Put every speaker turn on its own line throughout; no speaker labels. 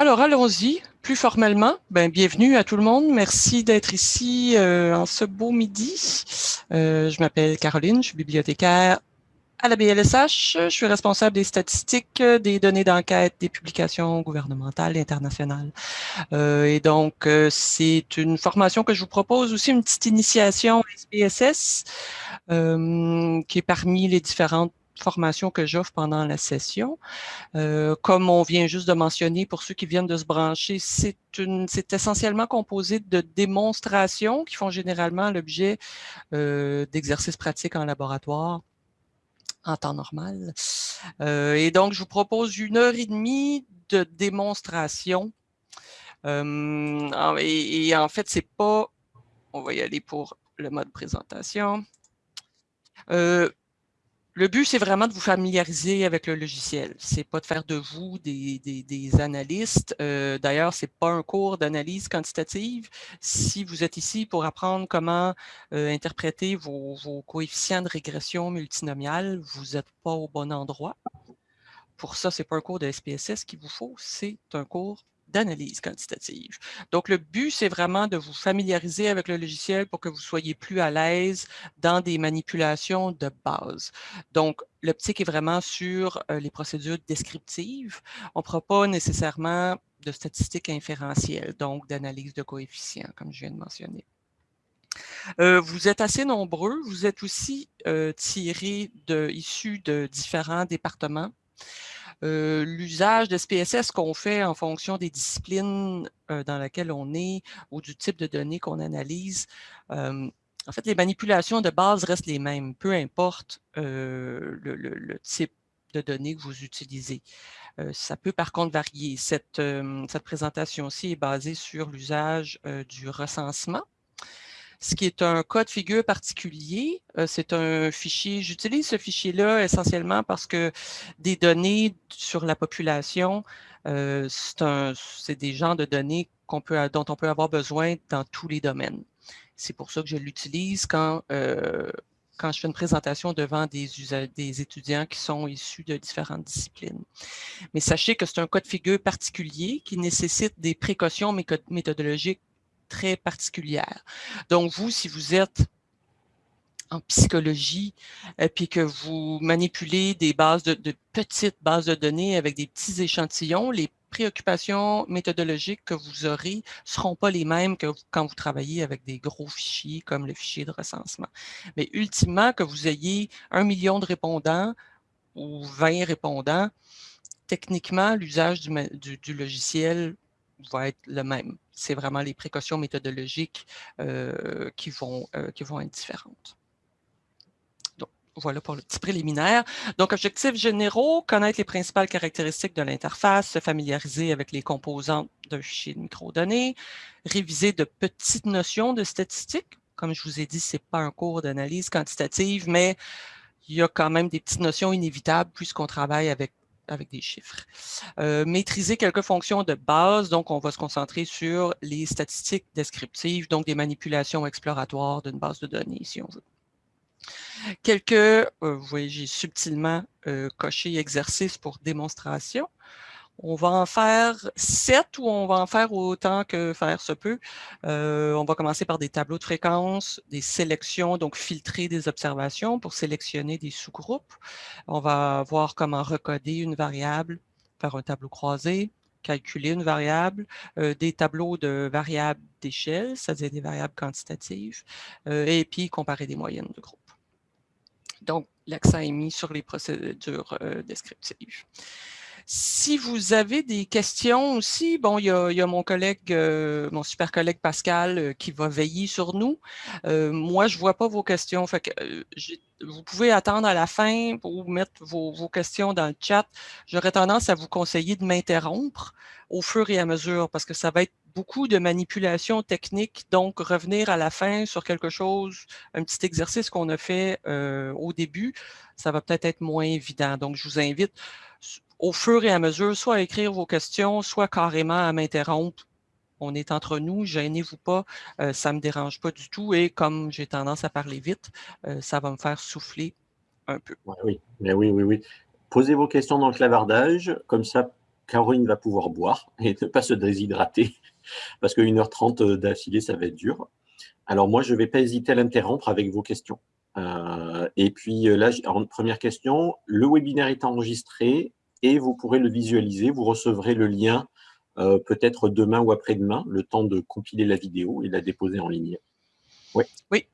Alors, allons-y. Plus formellement, ben, bienvenue à tout le monde. Merci d'être ici euh, en ce beau midi. Euh, je m'appelle Caroline, je suis bibliothécaire à la BLSH. Je suis responsable des statistiques, des données d'enquête, des publications gouvernementales et internationales. Euh, et donc, c'est une formation que je vous propose aussi, une petite initiation SPSS, qui est parmi les différentes formation que j'offre pendant la session. Euh, comme on vient juste de mentionner, pour ceux qui viennent de se brancher, c'est essentiellement composé de démonstrations qui font généralement l'objet euh, d'exercices pratiques en laboratoire en temps normal. Euh, et donc, je vous propose une heure et demie de démonstration. Et, et, en fait, c'est pas... On va y aller pour le mode présentation. Euh, le but, c'est vraiment de vous familiariser avec le logiciel. C'est pas de faire de vous des, analystes. Euh, d'ailleurs, c'est pas un cours d'analyse quantitative. Si vous êtes ici pour apprendre comment euh, interpréter vos, coefficients de régression multinomiale, vous n'êtes pas au bon endroit. Pour ça, c'est pas un cours de SPSS qu'il vous faut, c'est un cours d'analyse quantitative. Donc, le but, c'est vraiment de vous familiariser avec le logiciel pour que vous soyez plus à l'aise dans des manipulations de base. Donc, l'optique est vraiment sur euh, les procédures descriptives. On ne fera pas nécessairement de statistiques inférentielles, donc d'analyse de coefficients, comme je viens de mentionner. Euh, vous êtes assez nombreux, vous êtes aussi euh, tirés de, issus de différents départements. Euh, l'usage de SPSS qu'on fait en fonction des disciplines euh, dans lesquelles on est ou du type de données qu'on analyse, euh, en fait, les manipulations de base restent les mêmes, peu importe le, type de données que vous utilisez. ça peut par contre varier. Cette, cette présentation-ci est basée sur l'usage du recensement ce qui est un cas de figure particulier. Euh, c'est un fichier, j'utilise ce fichier-là essentiellement parce que des données sur la population, euh, c'est des genres de données peut, dont on peut avoir besoin dans tous les domaines. C'est pour ça que je l'utilise quand, euh, quand je fais une présentation devant des, des, étudiants qui sont issus de différentes disciplines. Mais sachez que c'est un cas de figure particulier qui nécessite des précautions méthodologiques très particulière. Donc, vous, si vous êtes en psychologie, et euh, puis que vous manipulez des bases de, petites bases de données avec des petits échantillons, les préoccupations méthodologiques que vous aurez ne seront pas les mêmes que quand vous travaillez avec des gros fichiers comme le fichier de recensement. Mais ultimement, que vous ayez un million de répondants ou 20 répondants, techniquement, l'usage du, logiciel va être le même. C'est vraiment les précautions méthodologiques euh, qui, vont, euh, qui vont être différentes. Donc, voilà pour le petit préliminaire. Donc, objectifs généraux, connaître les principales caractéristiques de l'interface, se familiariser avec les composantes d'un fichier de microdonnées, réviser de petites notions de statistiques. Comme je vous ai dit, ce n'est pas un cours d'analyse quantitative, mais il y a quand même des petites notions inévitables puisqu'on travaille avec avec des chiffres. Euh, maîtriser quelques fonctions de base, donc on va se concentrer sur les statistiques descriptives, donc des manipulations exploratoires d'une base de données, si on veut. Quelques, euh, vous voyez, j'ai subtilement euh, coché exercices pour démonstration. On va en faire sept ou on va en faire autant que faire se peut. Euh, on va commencer par des tableaux de fréquence, des sélections, donc filtrer des observations pour sélectionner des sous-groupes. On va voir comment recoder une variable, faire un tableau croisé, calculer une variable, euh, des tableaux de variables d'échelle, c'est-à-dire des variables quantitatives, euh, et puis comparer des moyennes de groupe. Donc, l'accent est mis sur les procédures descriptives. Si vous avez des questions aussi, bon, il y a, mon collègue, euh, mon super collègue Pascal euh, qui va veiller sur nous. Euh, moi, je ne vois pas vos questions. Vous pouvez attendre à la fin pour mettre vos, vos questions dans le chat. J'aurais tendance à vous conseiller de m'interrompre au fur et à mesure parce que ça va être beaucoup de manipulations techniques, donc revenir à la fin sur quelque chose, un petit exercice qu'on a fait au début, ça va peut-être être moins évident. Donc, je vous invite au fur et à mesure, soit à écrire vos questions, soit carrément à m'interrompre. On est entre nous, gênez-vous pas, euh, ça ne me dérange pas du tout et comme j'ai tendance à parler vite, euh, ça va me faire souffler un peu.
Oui, mais oui, oui, oui. Posez vos questions dans le clavardage, comme ça, Caroline va pouvoir boire et ne pas se déshydrater, parce que 1h30 d'affilée, ça va être dur. Alors moi, je ne vais pas hésiter à l'interrompre avec vos questions. Euh, et puis là, première question, le webinaire est enregistré et vous pourrez le visualiser. Vous recevrez le lien euh, peut-être demain ou après-demain, le temps de compiler la vidéo et la déposer en ligne.
Oui. Oui.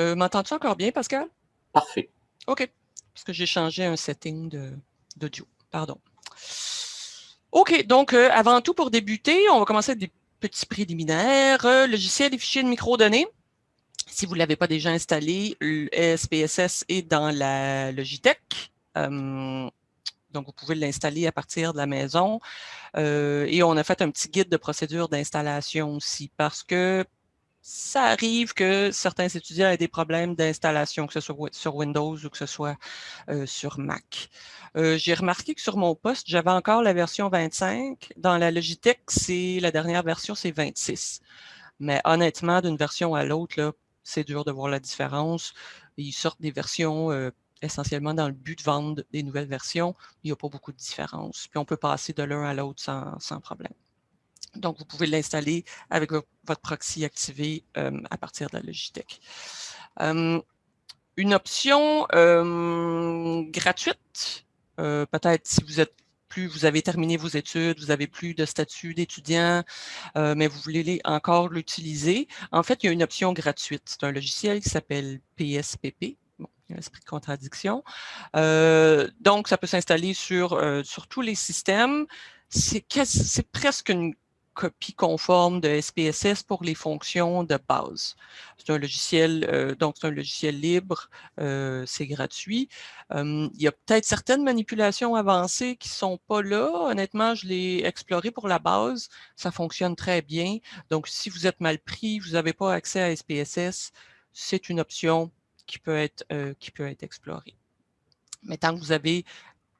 Euh, m'entends-tu encore bien, Pascal?
Parfait.
OK. Parce que j'ai changé un setting d'audio. Pardon. OK. Donc, avant tout, pour débuter, on va commencer avec des petits préliminaires. logiciel et fichiers de microdonnées. Si vous ne l'avez pas déjà installé, le SPSS est dans la Logitech. Euh, donc, vous pouvez l'installer à partir de la maison. Euh, et on a fait un petit guide de procédure d'installation aussi parce que ça arrive que certains étudiants aient des problèmes d'installation, que ce soit sur Windows ou que ce soit euh, sur Mac. J'ai remarqué que sur mon poste, j'avais encore la version 25. Dans la Logitech, c'est la dernière version, c'est 26. Mais honnêtement, d'une version à l'autre, c'est dur de voir la différence. Ils sortent des versions euh, essentiellement dans le but de vendre des nouvelles versions. Il n'y a pas beaucoup de différence. Puis on peut passer de l'un à l'autre sans, problème. Donc, vous pouvez l'installer avec votre proxy activé euh, à partir de la Logitech. Euh, une option gratuite, peut-être si vous êtes vous avez terminé vos études, vous avez plus de statut d'étudiant, euh, mais vous voulez encore l'utiliser, en fait, il y a une option gratuite. C'est un logiciel qui s'appelle PSPP. L'esprit de contradiction. Euh, donc, ça peut s'installer sur, euh, sur tous les systèmes. C'est presque une copie conforme de SPSS pour les fonctions de base. C'est un logiciel, euh, donc c'est un logiciel libre, c'est gratuit. il y a peut-être certaines manipulations avancées qui ne sont pas là. Honnêtement, je l'ai exploré pour la base, ça fonctionne très bien. Donc, si vous êtes mal pris, vous n'avez pas accès à SPSS, c'est une option qui peut être, euh, qui peut être. Mais tant que vous avez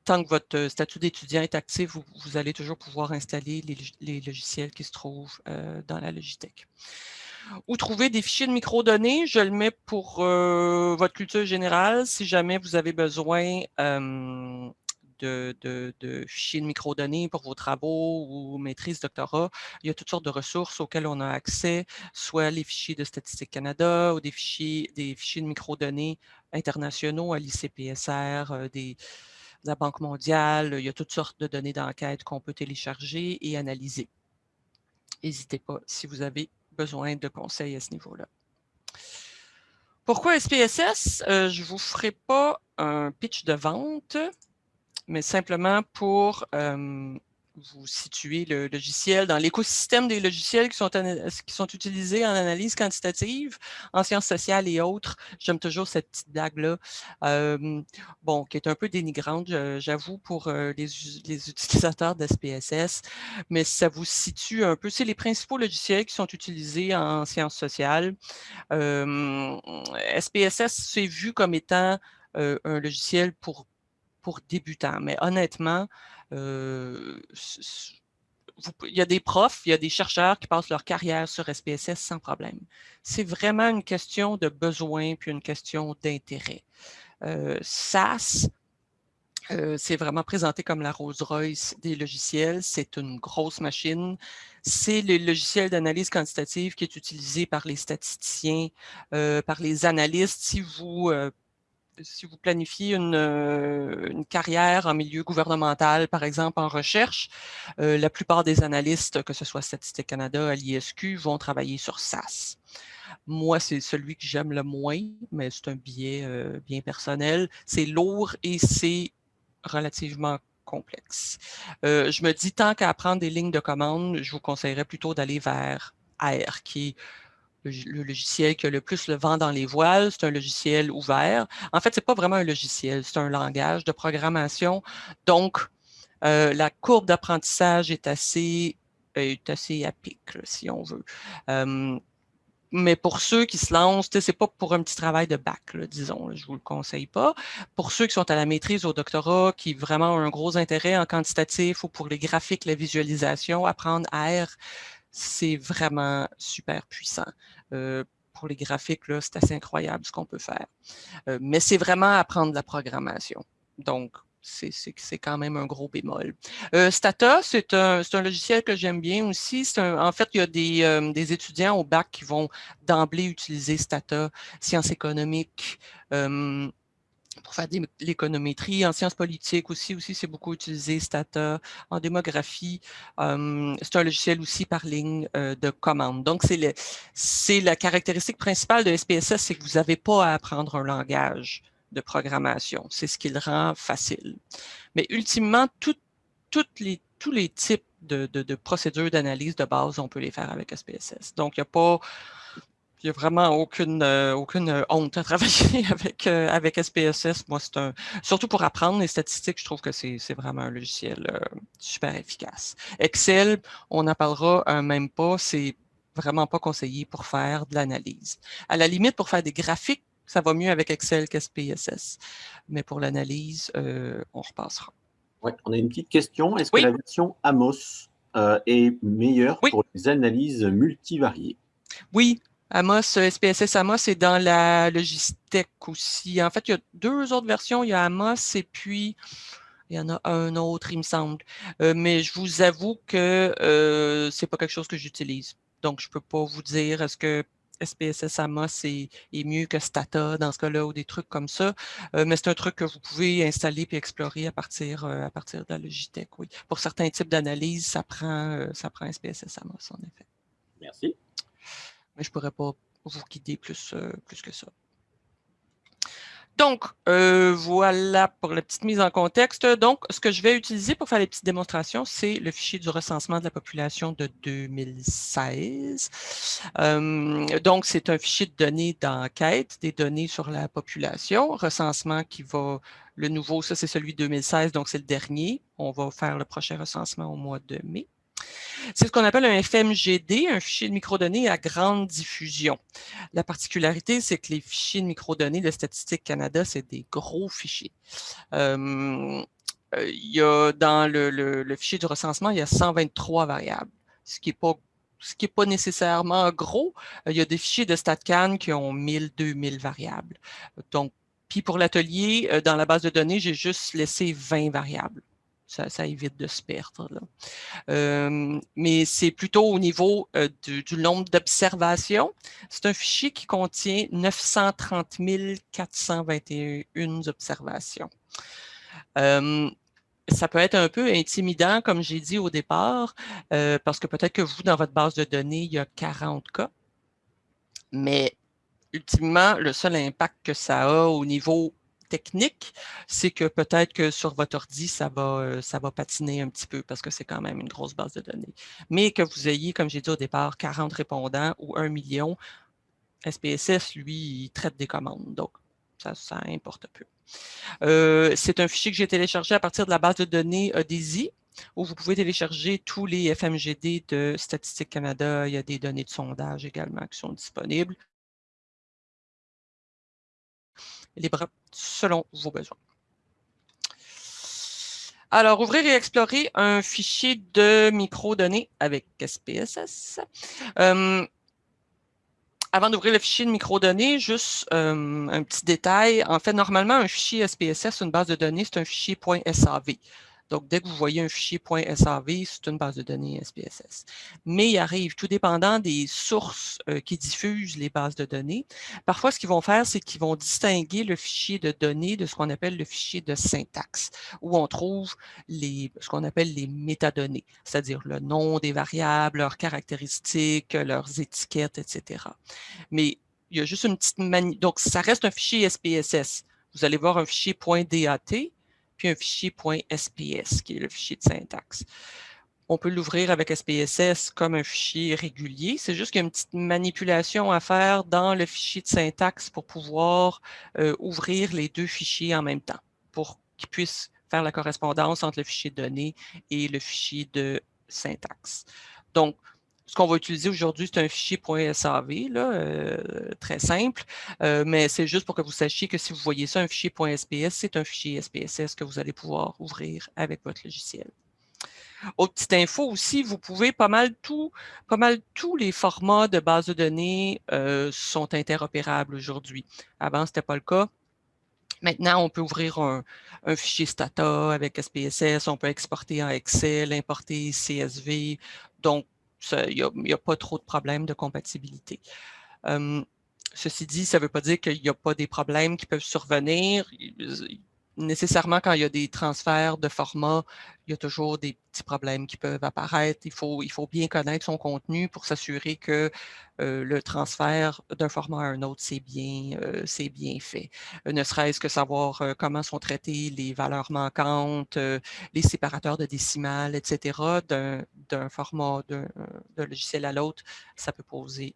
tant que votre euh, statut d'étudiant est actif, vous, allez toujours pouvoir installer les, logiciels qui se trouvent euh, dans la Logitech. Ou trouver des fichiers de microdonnées, je le mets pour votre culture générale. Si jamais vous avez besoin de, fichiers de microdonnées pour vos travaux ou maîtrise, doctorat, il y a toutes sortes de ressources auxquelles on a accès, soit les fichiers de Statistique Canada ou des fichiers, des fichiers de microdonnées internationaux à l'ICPSR, des, la Banque mondiale, il y a toutes sortes de données d'enquête qu'on peut télécharger et analyser. N'hésitez pas si vous avez besoin de conseils à ce niveau-là. Pourquoi SPSS? Euh, je ne vous ferai pas un pitch de vente, mais simplement pour euh, vous situez le logiciel dans l'écosystème des logiciels qui sont, qui sont utilisés en analyse quantitative, en sciences sociales et autres. J'aime toujours cette petite blague-là, bon, qui est un peu dénigrante, j'avoue, pour les, les, utilisateurs d'SPSS, mais ça vous situe un peu, c'est les principaux logiciels qui sont utilisés en sciences sociales. SPSS, c'est vu comme étant un logiciel pour, pour débutants, mais honnêtement, il y a des profs, il y a des chercheurs qui passent leur carrière sur SPSS sans problème. C'est vraiment une question de besoin puis une question d'intérêt. SAS, c'est vraiment présenté comme la Rolls-Royce des logiciels. C'est une grosse machine. C'est le logiciel d'analyse quantitative qui est utilisé par les statisticiens, par les analystes. Si vous si vous planifiez euh, une, carrière en milieu gouvernemental, par exemple en recherche, euh, la plupart des analystes, que ce soit Statistique Canada, à l'ISQ, vont travailler sur SAS. Moi, c'est celui que j'aime le moins, mais c'est un biais euh, bien personnel. C'est lourd et c'est relativement complexe. je me dis, tant qu'à apprendre des lignes de commande, je vous conseillerais plutôt d'aller vers R, qui est le, logiciel qui a le plus le vent dans les voiles, c'est un logiciel ouvert. En fait, ce n'est pas vraiment un logiciel, c'est un langage de programmation. Donc, euh, la courbe d'apprentissage est assez, est assez à pic, si on veut. mais pour ceux qui se lancent, ce n'est pas pour un petit travail de bac, disons, je ne vous le conseille pas. Pour ceux qui sont à la maîtrise, au doctorat, qui vraiment ont un gros intérêt en quantitatif ou pour les graphiques, la visualisation, apprendre R, c'est vraiment super puissant. Euh, pour les graphiques, c'est assez incroyable ce qu'on peut faire. Euh, mais c'est vraiment apprendre la programmation. Donc, c'est quand même un gros bémol. Euh, Stata, c'est un, logiciel que j'aime bien aussi. en fait, il y a des, des, étudiants au bac qui vont d'emblée utiliser Stata, sciences économiques, pour faire de l'économétrie. En sciences politiques aussi, aussi c'est beaucoup utilisé, Stata. En démographie, c'est un logiciel aussi par ligne euh, de commande. Donc, c'est la caractéristique principale de SPSS, c'est que vous n'avez pas à apprendre un langage de programmation. C'est ce qui le rend facile. Mais ultimement, les, tous les types de, de procédures d'analyse de base, on peut les faire avec SPSS. Donc, il n'y a pas n'y a vraiment aucune, euh, aucune euh, honte à travailler avec, euh, avec SPSS. Moi, c'est un. Surtout pour apprendre les statistiques, je trouve que c'est vraiment un logiciel super efficace. Excel, on n'en parlera même pas, c'est vraiment pas conseillé pour faire de l'analyse. À la limite, pour faire des graphiques, ça va mieux avec Excel qu'SPSS. Mais pour l'analyse, on repassera.
Oui, on a une petite question. Est-ce que la version Amos est meilleure pour les analyses multivariées?
Oui, Amos, SPSS Amos est dans la logistique aussi. En fait, il y a deux autres versions. Il y a Amos et puis il y en a un autre, il me semble. Euh, mais je vous avoue que euh, ce n'est pas quelque chose que j'utilise. Donc, je ne peux pas vous dire est-ce que SPSS Amos est, mieux que Stata dans ce cas-là ou des trucs comme ça. Euh, mais c'est un truc que vous pouvez installer et explorer à partir, à de la Logitech, oui. Pour certains types d'analyse, ça prend, ça prend SPSS Amos, en effet.
Merci
mais je ne pourrais pas vous guider plus, euh, plus que ça. Donc, euh, voilà pour la petite mise en contexte. Donc, ce que je vais utiliser pour faire les petites démonstrations, c'est le fichier du recensement de la population de 2016. Euh, donc, c'est un fichier de données d'enquête, des données sur la population, recensement qui va, le nouveau, ça c'est celui de 2016, donc c'est le dernier. On va faire le prochain recensement au mois de mai. C'est ce qu'on appelle un FMGD, un fichier de microdonnées à grande diffusion. La particularité, c'est que les fichiers de microdonnées de Statistique Canada, c'est des gros fichiers. Euh, il y a dans le, fichier du recensement, il y a 123 variables, ce qui n'est pas ce qui n'est nécessairement gros. Il y a des fichiers de StatCan qui ont 1000, 2000 variables. Donc, puis pour l'atelier, euh, dans la base de données, j'ai juste laissé 20 variables ça, évite de se perdre. mais c'est plutôt au niveau du, nombre d'observations. C'est un fichier qui contient 930 421 observations. ça peut être un peu intimidant, comme j'ai dit au départ, parce que peut-être que vous, dans votre base de données, il y a 40 cas. Mais ultimement, le seul impact que ça a au niveau technique, c'est que peut-être que sur votre ordi, ça va, euh, ça va patiner un petit peu parce que c'est quand même une grosse base de données. Mais que vous ayez, comme j'ai dit au départ, 40 répondants ou 1 million, SPSS, lui, il traite des commandes. Donc, ça, ça importe peu. Euh, c'est un fichier que j'ai téléchargé à partir de la base de données DAISY, où vous pouvez télécharger tous les FMGD de Statistique Canada. Il y a des données de sondage également qui sont disponibles libre selon vos besoins. Alors, ouvrir et explorer un fichier de microdonnées avec SPSS. Euh, avant d'ouvrir le fichier de microdonnées, juste euh, un petit détail. En fait, normalement, un fichier SPSS, une base de données, c'est un fichier .sav. Donc, dès que vous voyez un fichier .sav, c'est une base de données SPSS. Mais il arrive, tout dépendant des sources euh, qui diffusent les bases de données, parfois, ce qu'ils vont faire, c'est qu'ils vont distinguer le fichier de données de ce qu'on appelle le fichier de syntaxe, où on trouve ce qu'on appelle les métadonnées, c'est-à-dire le nom des variables, leurs caractéristiques, leurs étiquettes, etc. Mais il y a juste une petite manie. Donc, ça reste un fichier SPSS. Vous allez voir un fichier .dat, un fichier .sps, qui est le fichier de syntaxe. On peut l'ouvrir avec SPSS comme un fichier régulier. C'est juste qu'il y a une petite manipulation à faire dans le fichier de syntaxe pour pouvoir euh, ouvrir les deux fichiers en même temps, pour qu'ils puissent faire la correspondance entre le fichier de données et le fichier de syntaxe. Donc, ce qu'on va utiliser aujourd'hui, c'est un fichier .sav, là, euh, très simple, euh, mais c'est juste pour que vous sachiez que si vous voyez ça, un fichier .sps, c'est un fichier SPSS que vous allez pouvoir ouvrir avec votre logiciel. Autre petite info aussi, vous pouvez pas mal pas mal tous les formats de base de données euh, sont interopérables aujourd'hui. Avant, ce n'était pas le cas Maintenant, on peut ouvrir un, fichier Stata avec SPSS, on peut exporter en Excel, importer CSV. Donc, il n'y a, pas trop de problèmes de compatibilité. Hum, ceci dit, ça ne veut pas dire qu'il n'y a pas des problèmes qui peuvent survenir nécessairement, quand il y a des transferts de format, il y a toujours des petits problèmes qui peuvent apparaître. Il faut, bien connaître son contenu pour s'assurer que euh, le transfert d'un format à un autre, c'est bien, euh, fait. Euh, ne serait-ce que savoir comment sont traitées les valeurs manquantes, les séparateurs de décimales, etc. d'un format d'un logiciel à l'autre, ça peut poser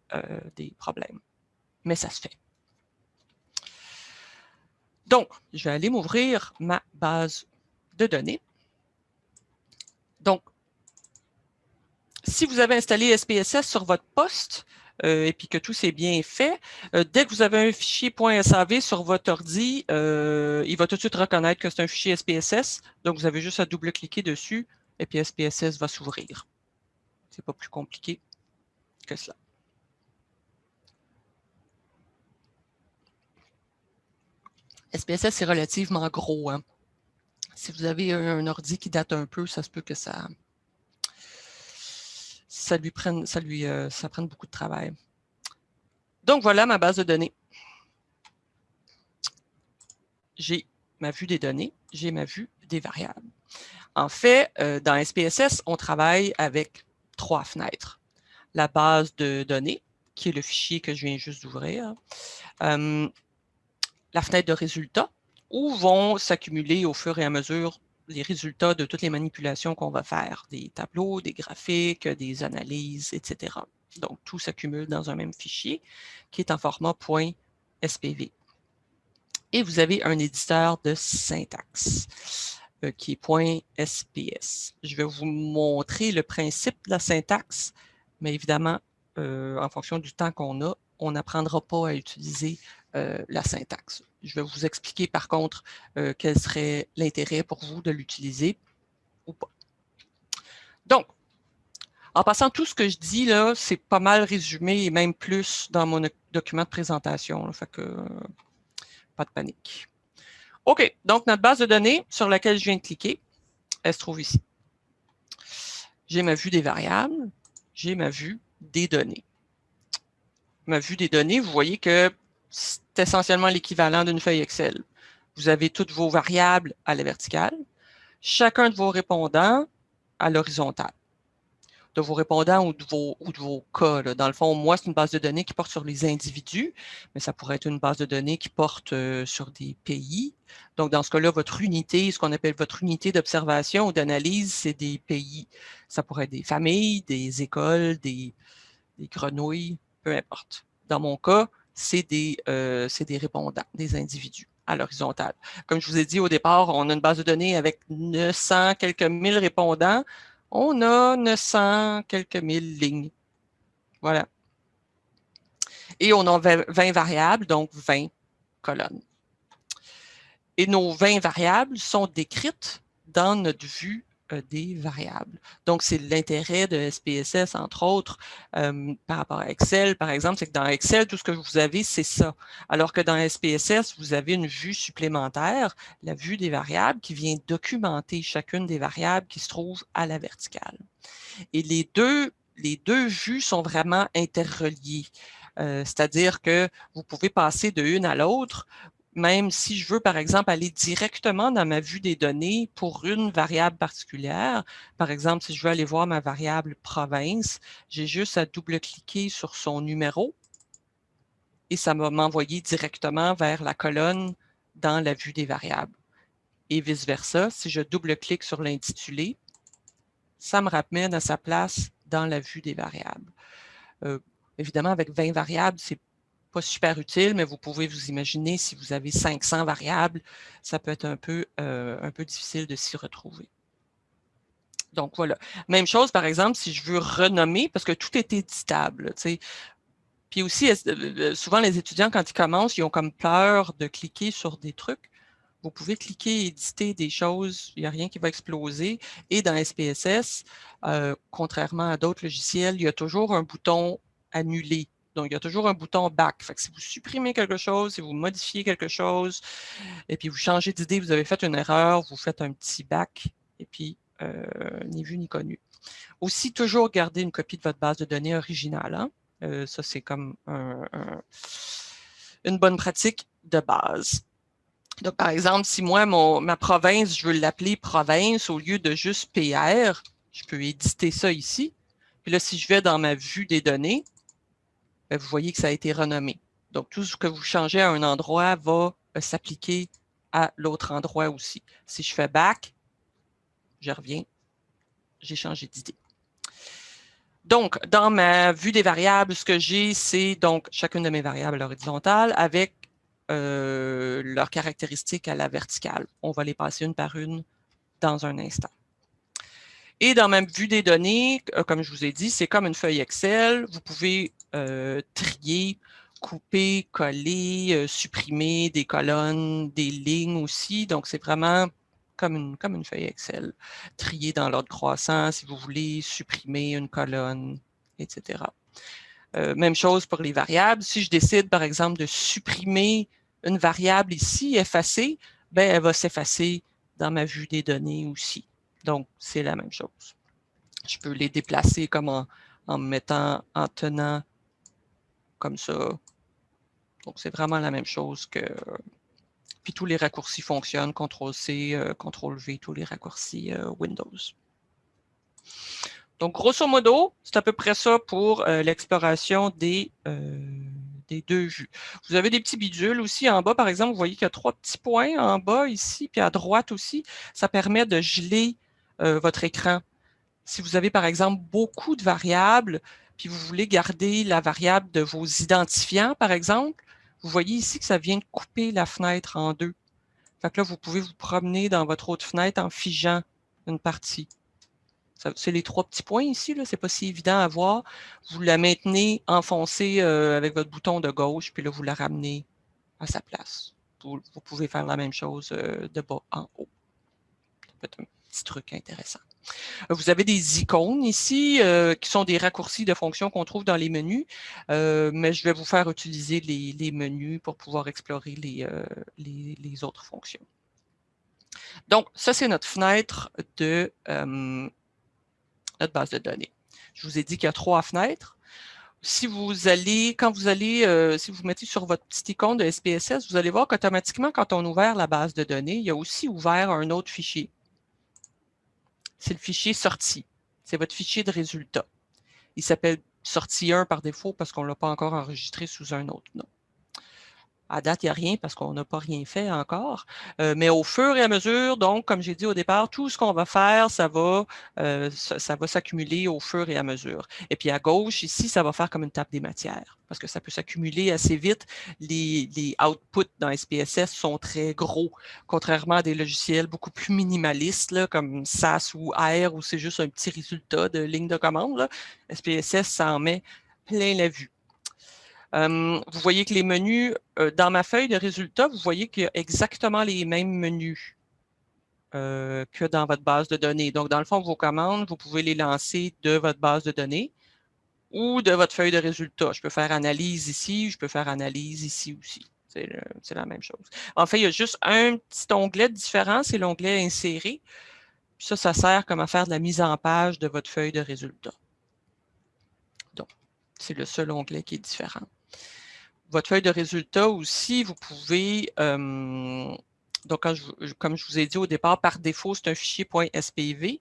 des problèmes. Mais ça se fait. Donc, je vais aller m'ouvrir ma base de données. Donc, si vous avez installé SPSS sur votre poste euh, et puis que tout s'est bien fait, euh, dès que vous avez un fichier .sav sur votre ordi, euh, il va tout de suite reconnaître que c'est un fichier SPSS. Donc, vous avez juste à double-cliquer dessus et puis SPSS va s'ouvrir. Ce n'est pas plus compliqué que cela. SPSS, c'est relativement gros. Hein. Si vous avez un, ordi qui date un peu, ça se peut que ça, ça lui prenne, euh, ça prenne beaucoup de travail. Donc, voilà ma base de données. J'ai ma vue des données, j'ai ma vue des variables. En fait, euh, dans SPSS, on travaille avec trois fenêtres. La base de données, qui est le fichier que je viens juste d'ouvrir. Euh, la fenêtre de résultats où vont s'accumuler au fur et à mesure les résultats de toutes les manipulations qu'on va faire, des tableaux, des graphiques, des analyses, etc. Donc, tout s'accumule dans un même fichier qui est en format .spv. Et vous avez un éditeur de syntaxe euh, qui est .sps. Je vais vous montrer le principe de la syntaxe, mais évidemment, euh, en fonction du temps qu'on a, on n'apprendra pas à utiliser euh, la syntaxe. Je vais vous expliquer par contre euh, quel serait l'intérêt pour vous de l'utiliser ou pas. Donc, en passant, tout ce que je dis là, c'est pas mal résumé et même plus dans mon document de présentation. fait que, pas de panique. OK, donc notre base de données sur laquelle je viens de cliquer, elle se trouve ici. J'ai ma vue des variables, j'ai ma vue des données. Ma vue des données, vous voyez que c'est essentiellement l'équivalent d'une feuille Excel. Vous avez toutes vos variables à la verticale, chacun de vos répondants à l'horizontale. De vos répondants ou de vos, ou de vos cas. Dans le fond, moi, c'est une base de données qui porte sur les individus, mais ça pourrait être une base de données qui porte euh, sur des pays. Donc, dans ce cas-là, votre unité, ce qu'on appelle votre unité d'observation ou d'analyse, c'est des pays. Ça pourrait être des familles, des écoles, des, des grenouilles, peu importe. Dans mon cas, c'est des, euh, répondants, des individus à l'horizontale. Comme je vous ai dit au départ, on a une base de données avec 900 quelques mille répondants. On a 900 quelques mille lignes. Voilà. Et on a 20 variables, donc 20 colonnes. Et nos 20 variables sont décrites dans notre vue euh, des variables. Donc, c'est l'intérêt de SPSS, entre autres, euh, par rapport à Excel, par exemple, c'est que dans Excel, tout ce que vous avez, c'est ça. Alors que dans SPSS, vous avez une vue supplémentaire, la vue des variables, qui vient documenter chacune des variables qui se trouvent à la verticale. Et les deux, les deux vues sont vraiment interreliées. Euh, c'est-à-dire que vous pouvez passer de une à l'autre même si je veux, par exemple, aller directement dans ma vue des données pour une variable particulière, par exemple, si je veux aller voir ma variable province, j'ai juste à double-cliquer sur son numéro et ça va m'envoyer directement vers la colonne dans la vue des variables. Et vice-versa, si je double-clique sur l'intitulé, ça me ramène à sa place dans la vue des variables. Euh, évidemment, avec 20 variables, c'est pas super utile, mais vous pouvez vous imaginer si vous avez 500 variables, ça peut être un peu, euh, un peu difficile de s'y retrouver. Donc voilà. Même chose, par exemple, si je veux renommer, parce que tout est éditable. Puis aussi, euh, souvent les étudiants, quand ils commencent, ils ont comme peur de cliquer sur des trucs. Vous pouvez cliquer et éditer des choses, il n'y a rien qui va exploser. Et dans SPSS, euh, contrairement à d'autres logiciels, il y a toujours un bouton « Annuler » Donc, il y a toujours un bouton Back. Si vous supprimez quelque chose, si vous modifiez quelque chose, et puis vous changez d'idée, vous avez fait une erreur, vous faites un petit Back, et puis euh, ni vu ni connu. Aussi, toujours garder une copie de votre base de données originale. Hein. Euh, ça, c'est comme une bonne pratique de base. Donc, par exemple, si moi, ma province, je veux l'appeler province au lieu de juste PR, je peux éditer ça ici. Puis là, si je vais dans ma vue des données, ben, vous voyez que ça a été renommé. Donc, tout ce que vous changez à un endroit va euh, s'appliquer à l'autre endroit aussi. Si je fais back, je reviens, j'ai changé d'idée. Donc, dans ma vue des variables, ce que j'ai, c'est donc chacune de mes variables horizontales avec euh, leurs caractéristiques à la verticale. On va les passer une par une dans un instant. Et dans ma vue des données, euh, comme je vous ai dit, c'est comme une feuille Excel. Vous pouvez euh, trier, couper, coller, supprimer des colonnes, des lignes aussi. Donc, c'est vraiment comme une, feuille Excel. Trier dans l'ordre croissant si vous voulez, supprimer une colonne, etc. même chose pour les variables. Si je décide, par exemple, de supprimer une variable ici, effacée, ben, elle va s'effacer dans ma vue des données aussi. Donc, c'est la même chose. Je peux les déplacer comme en, en mettant, en tenant comme ça. Donc, c'est vraiment la même chose que... Puis tous les raccourcis fonctionnent, CTRL-C, euh, CTRL-V, tous les raccourcis euh, Windows. Donc, grosso modo, c'est à peu près ça pour euh, l'exploration des, des deux vues. Vous avez des petits bidules aussi en bas, par exemple, vous voyez qu'il y a trois petits points en bas ici, puis à droite aussi. Ça permet de geler euh, votre écran. Si vous avez, par exemple, beaucoup de variables, puis vous voulez garder la variable de vos identifiants, par exemple, vous voyez ici que ça vient de couper la fenêtre en deux. Fait que là, vous pouvez vous promener dans votre autre fenêtre en figeant une partie. C'est les trois petits points ici, ce n'est pas si évident à voir. Vous la maintenez enfoncée euh, avec votre bouton de gauche, puis là, vous la ramenez à sa place. Vous, pouvez faire la même chose euh, de bas en haut. Ça peut être un petit truc intéressant. Vous avez des icônes ici euh, qui sont des raccourcis de fonctions qu'on trouve dans les menus, mais je vais vous faire utiliser les, menus pour pouvoir explorer les, autres fonctions. Donc, ça, c'est notre fenêtre de notre base de données. Je vous ai dit qu'il y a trois fenêtres. Si vous allez, quand vous allez, euh, si vous mettez sur votre petit icône de SPSS, vous allez voir qu'automatiquement, quand on ouvre la base de données, il y a aussi ouvert un autre fichier. C'est le fichier sortie. C'est votre fichier de résultats. Il s'appelle sortie 1 par défaut parce qu'on ne l'a pas encore enregistré sous un autre nom. À date, il n'y a rien parce qu'on n'a pas rien fait encore. Mais au fur et à mesure, donc, comme j'ai dit au départ, tout ce qu'on va faire, ça va, ça, va s'accumuler au fur et à mesure. Et puis à gauche, ici, ça va faire comme une table des matières parce que ça peut s'accumuler assez vite. Les, les, outputs dans SPSS sont très gros, contrairement à des logiciels beaucoup plus minimalistes, là, comme SAS ou R, où c'est juste un petit résultat de ligne de commande. SPSS, ça en met plein la vue vous voyez que les menus, dans ma feuille de résultats, vous voyez qu'il y a exactement les mêmes menus que dans votre base de données. Donc, dans le fond, vos commandes, vous pouvez les lancer de votre base de données ou de votre feuille de résultats. Je peux faire analyse ici, je peux faire analyse ici aussi. C'est la même chose. En fait, il y a juste un petit onglet différent, c'est l'onglet Insérer. ça, ça sert comme à faire de la mise en page de votre feuille de résultats. Donc, c'est le seul onglet qui est différent votre feuille de résultats aussi, vous pouvez, donc comme je vous ai dit au départ, par défaut, c'est un fichier .spv,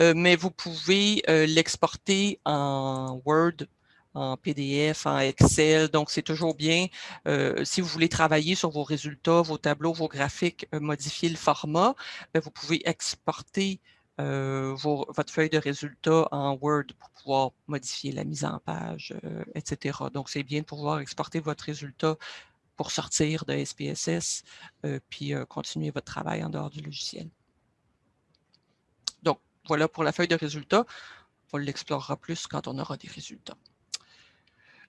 euh, mais vous pouvez euh, l'exporter en Word, en PDF, en Excel. Donc, c'est toujours bien, euh, si vous voulez travailler sur vos résultats, vos tableaux, vos graphiques, modifier le format, ben, vous pouvez exporter euh, votre feuille de résultats en Word pour pouvoir modifier la mise en page, euh, etc. Donc, c'est bien de pouvoir exporter votre résultat pour sortir de SPSS, euh, puis continuer votre travail en dehors du logiciel. Donc, voilà pour la feuille de résultats. On l'explorera plus quand on aura des résultats.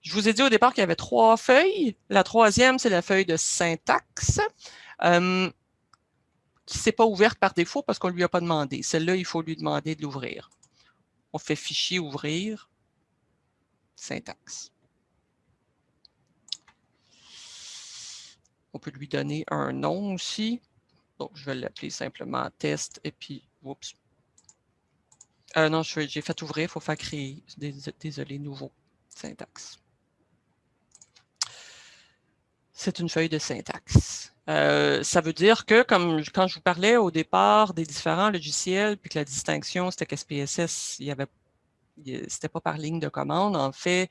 Je vous ai dit au départ qu'il y avait trois feuilles. La troisième, c'est la feuille de syntaxe qui ne s'est pas ouverte par défaut parce qu'on ne lui a pas demandé. Celle-là, il faut lui demander de l'ouvrir. On fait fichier ouvrir, syntaxe. On peut lui donner un nom aussi. Donc, je vais l'appeler simplement test et puis, oups. Euh, non, j'ai fait ouvrir, il faut faire créer. Désolé, nouveau, syntaxe. C'est une feuille de syntaxe. Euh, ça veut dire que, comme quand je vous parlais au départ des différents logiciels, puis que la distinction, c'était qu'SPSS, il y avait, c'était pas par ligne de commande. En fait,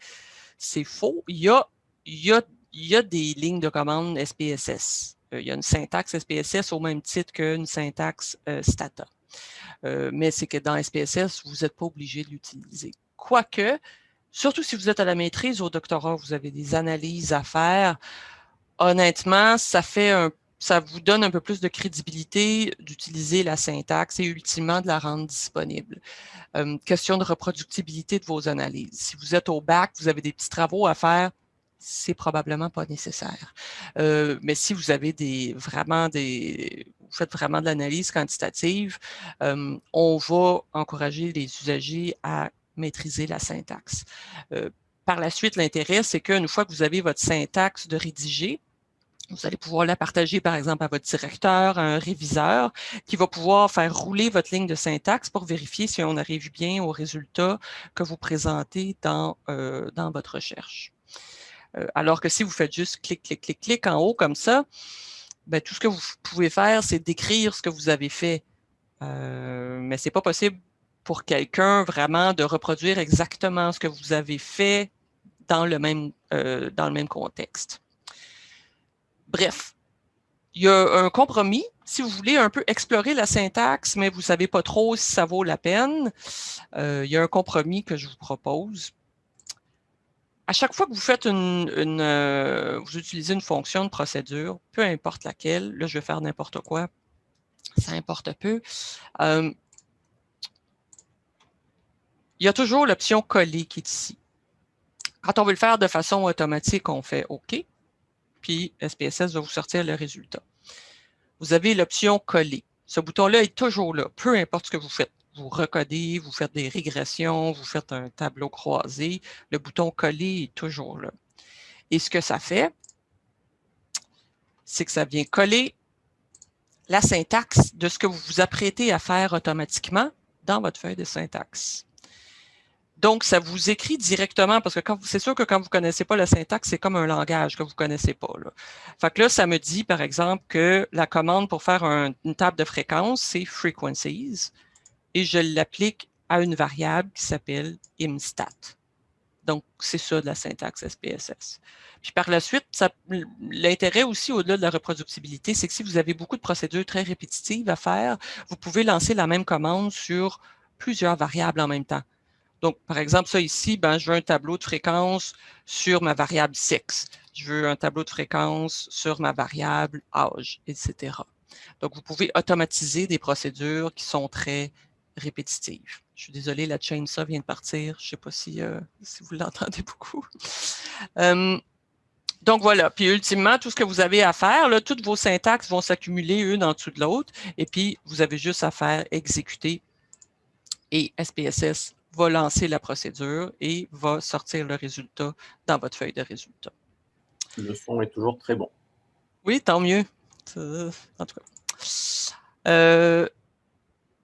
c'est faux. Il y a, y a, y a des lignes de commande SPSS. Euh, il y a une syntaxe SPSS au même titre qu'une syntaxe euh, Stata. mais c'est que dans SPSS, vous n'êtes pas obligé de l'utiliser. Quoique, surtout si vous êtes à la maîtrise au doctorat, vous avez des analyses à faire, honnêtement, ça fait un, ça vous donne un peu plus de crédibilité d'utiliser la syntaxe et ultimement de la rendre disponible. Euh, question de reproductibilité de vos analyses. Si vous êtes au bac, vous avez des petits travaux à faire, c'est probablement pas nécessaire. Euh, mais si vous avez des vraiment des, vous faites vraiment de l'analyse quantitative, euh, on va encourager les usagers à maîtriser la syntaxe. Par la suite, l'intérêt, c'est qu'une fois que vous avez votre syntaxe de rédiger, vous allez pouvoir la partager, par exemple, à votre directeur, à un réviseur, qui va pouvoir faire rouler votre ligne de syntaxe pour vérifier si on arrive bien au résultat que vous présentez dans, euh, dans votre recherche. Euh, alors que si vous faites juste clic, clic, clic, clic en haut comme ça, ben, tout ce que vous pouvez faire, c'est décrire ce que vous avez fait. Euh, mais ce n'est pas possible pour quelqu'un vraiment de reproduire exactement ce que vous avez fait dans le même, dans le même contexte. Bref, il y a un compromis. Si vous voulez un peu explorer la syntaxe, mais vous ne savez pas trop si ça vaut la peine, euh, il y a un compromis que je vous propose. À chaque fois que vous faites une, euh, vous utilisez une fonction de procédure, peu importe laquelle, là je vais faire n'importe quoi, ça importe peu. Euh, il y a toujours l'option coller qui est ici. Quand on veut le faire de façon automatique, on fait OK puis SPSS va vous sortir le résultat. Vous avez l'option coller. Ce bouton-là est toujours là, peu importe ce que vous faites. Vous recodez, vous faites des régressions, vous faites un tableau croisé, le bouton coller est toujours là. Et ce que ça fait, c'est que ça vient coller la syntaxe de ce que vous vous apprêtez à faire automatiquement dans votre feuille de syntaxe. Donc, ça vous écrit directement, parce que c'est sûr que quand vous ne connaissez pas la syntaxe, c'est comme un langage que vous ne connaissez pas. Là. Fait que là, ça me dit, par exemple, que la commande pour faire une table de fréquence, c'est frequencies, et je l'applique à une variable qui s'appelle imstat. Donc, c'est ça de la syntaxe SPSS. Puis par la suite, l'intérêt aussi au-delà de la reproductibilité, c'est que si vous avez beaucoup de procédures très répétitives à faire, vous pouvez lancer la même commande sur plusieurs variables en même temps. Donc, par exemple, ça ici, ben, je veux un tableau de fréquence sur ma variable sexe. Je veux un tableau de fréquence sur ma variable âge, etc. Donc, vous pouvez automatiser des procédures qui sont très répétitives. Je suis désolé, la chainsaw vient de partir. Je ne sais pas si, euh, vous l'entendez beaucoup. donc voilà, puis ultimement, tout ce que vous avez à faire, toutes vos syntaxes vont s'accumuler une en dessous de l'autre, et puis vous avez juste à faire exécuter et SPSS va lancer la procédure et va sortir le résultat dans votre feuille de résultat.
Le son est toujours très bon.
Oui, tant mieux. En tout cas. Euh,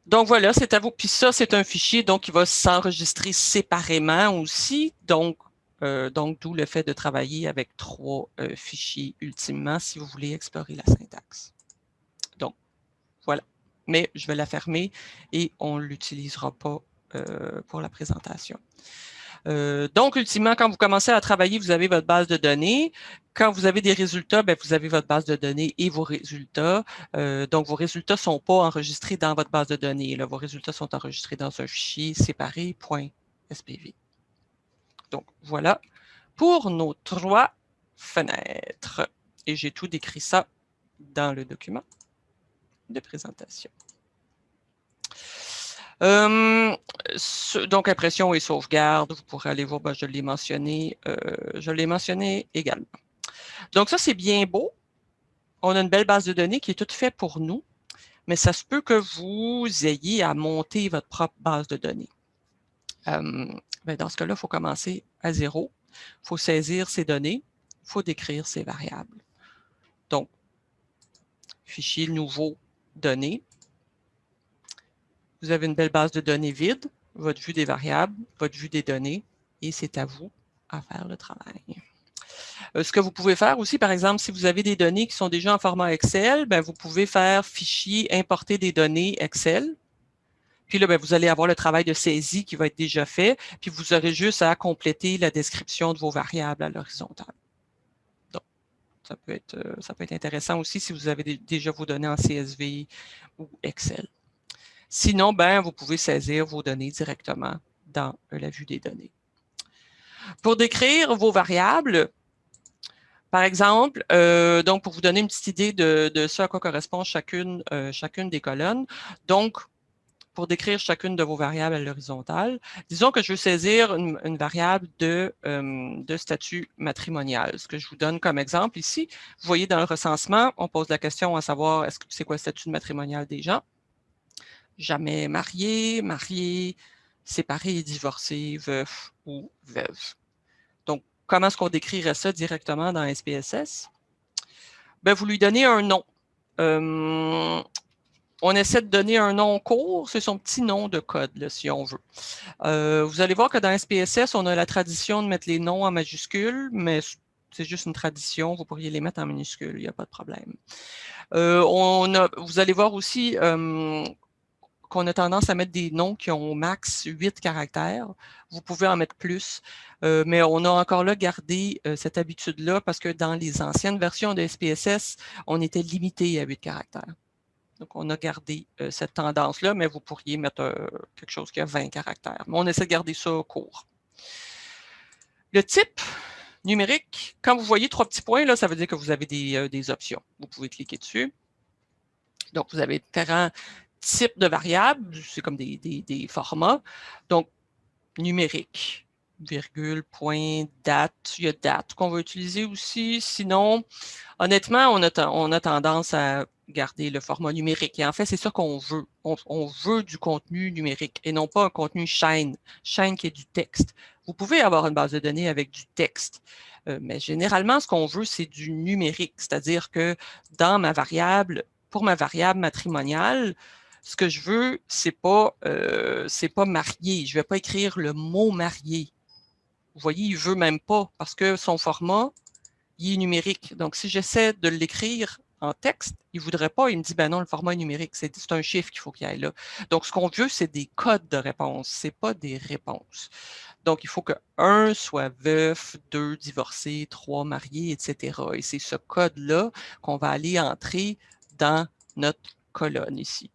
donc voilà, c'est à vous. Puis ça, c'est un fichier donc qui va s'enregistrer séparément aussi. Donc, euh, donc d'où le fait de travailler avec trois euh, fichiers ultimement si vous voulez explorer la syntaxe. Donc, voilà. Mais je vais la fermer et on ne l'utilisera pas pour la présentation. Euh, donc, ultimement, quand vous commencez à travailler, vous avez votre base de données. Quand vous avez des résultats, ben, vous avez votre base de données et vos résultats. Euh, donc, vos résultats ne sont pas enregistrés dans votre base de données. Vos résultats sont enregistrés dans un fichier séparé .spv. Donc, voilà pour nos trois fenêtres. Et j'ai tout décrit ça dans le document de présentation. Euh, donc, impression et sauvegarde, vous pourrez aller voir, ben, je l'ai mentionné, euh, je l'ai mentionné également. Donc, ça, c'est bien beau. On a une belle base de données qui est toute faite pour nous, mais ça se peut que vous ayez à monter votre propre base de données. Euh, ben, dans ce cas-là, il faut commencer à zéro. Il faut saisir ces données, il faut décrire ces variables. Donc, fichier nouveau, données. Vous avez une belle base de données vide, votre vue des variables, votre vue des données, et c'est à vous à faire le travail. Euh, ce que vous pouvez faire aussi, par exemple, si vous avez des données qui sont déjà en format Excel, ben, vous pouvez faire fichier, importer des données Excel. Puis là, ben, vous allez avoir le travail de saisie qui va être déjà fait, puis vous aurez juste à compléter la description de vos variables à l'horizontale. Donc, ça peut, être, euh, ça peut être intéressant aussi si vous avez déjà vos données en CSV ou Excel. Sinon, ben, vous pouvez saisir vos données directement dans euh, la vue des données. Pour décrire vos variables, par exemple, euh, donc pour vous donner une petite idée de, ce à quoi correspond chacune, euh, chacune des colonnes, donc pour décrire chacune de vos variables à l'horizontale, disons que je veux saisir une, variable de, de, statut matrimonial. Ce que je vous donne comme exemple ici, vous voyez dans le recensement, on pose la question à savoir est-ce que c'est quoi le statut matrimonial des gens? Jamais marié, marié, séparé, divorcé, veuf ou veuve. Comment est-ce qu'on décrirait ça directement dans SPSS? Ben, vous lui donnez un nom. On essaie de donner un nom court, c'est son petit nom de code, si on veut. Euh, vous allez voir que dans SPSS, on a la tradition de mettre les noms en majuscules, mais c'est juste une tradition, vous pourriez les mettre en minuscules, il n'y a pas de problème. Euh, on vous allez voir aussi qu'on a tendance à mettre des noms qui ont au max 8 caractères. Vous pouvez en mettre plus, euh, mais on a encore là gardé euh, cette habitude-là parce que dans les anciennes versions de SPSS, on était limité à 8 caractères. Donc, on a gardé euh, cette tendance-là, mais vous pourriez mettre quelque chose qui a 20 caractères. Mais on essaie de garder ça court. Le type numérique, quand vous voyez trois petits points, là, ça veut dire que vous avez des, des options. Vous pouvez cliquer dessus. Donc, vous avez différents types de variables, c'est comme des, des, formats. Donc, numérique, virgule, point, date. Il y a date qu'on va utiliser aussi. Sinon, honnêtement, on a, on a tendance à garder le format numérique. Et en fait, c'est ça qu'on veut. On, veut du contenu numérique et non pas un contenu chaîne, chaîne qui est du texte. Vous pouvez avoir une base de données avec du texte, euh, mais généralement, ce qu'on veut, c'est du numérique, c'est-à-dire que dans ma variable, pour ma variable matrimoniale, ce que je veux, c'est pas, euh, pas marié. Je vais pas écrire le mot marié. Vous voyez, il veut même pas parce que son format, il est numérique. Donc, si j'essaie de l'écrire en texte, il voudrait pas, il me dit, ben non, le format est numérique, c'est un chiffre qu'il faut qu'il y ait là. Donc, ce qu'on veut, c'est des codes de réponse, c'est pas des réponses. Donc, il faut que un soit veuf, deux divorcés, trois mariés, etc. Et c'est ce code-là qu'on va aller entrer dans notre colonne ici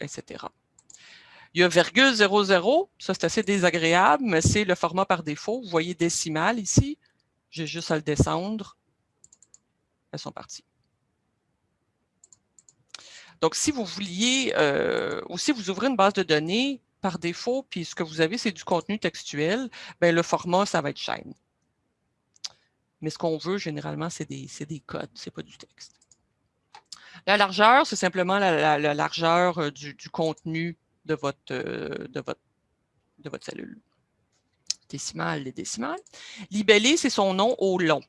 etc. Il y a virgule 00, ça c'est assez désagréable, mais c'est le format par défaut. Vous voyez décimal ici. J'ai juste à le descendre. Elles sont parties. Donc, si vous vouliez, euh, ou si vous ouvrez une base de données par défaut, puis ce que vous avez, c'est du contenu textuel, bien, le format, ça va être chaîne. Mais ce qu'on veut, généralement, c'est des, des codes, ce n'est pas du texte. La largeur, c'est simplement la, largeur euh, du, contenu de votre, euh, de votre cellule. Décimale, les décimales. Libellé, c'est son nom au long.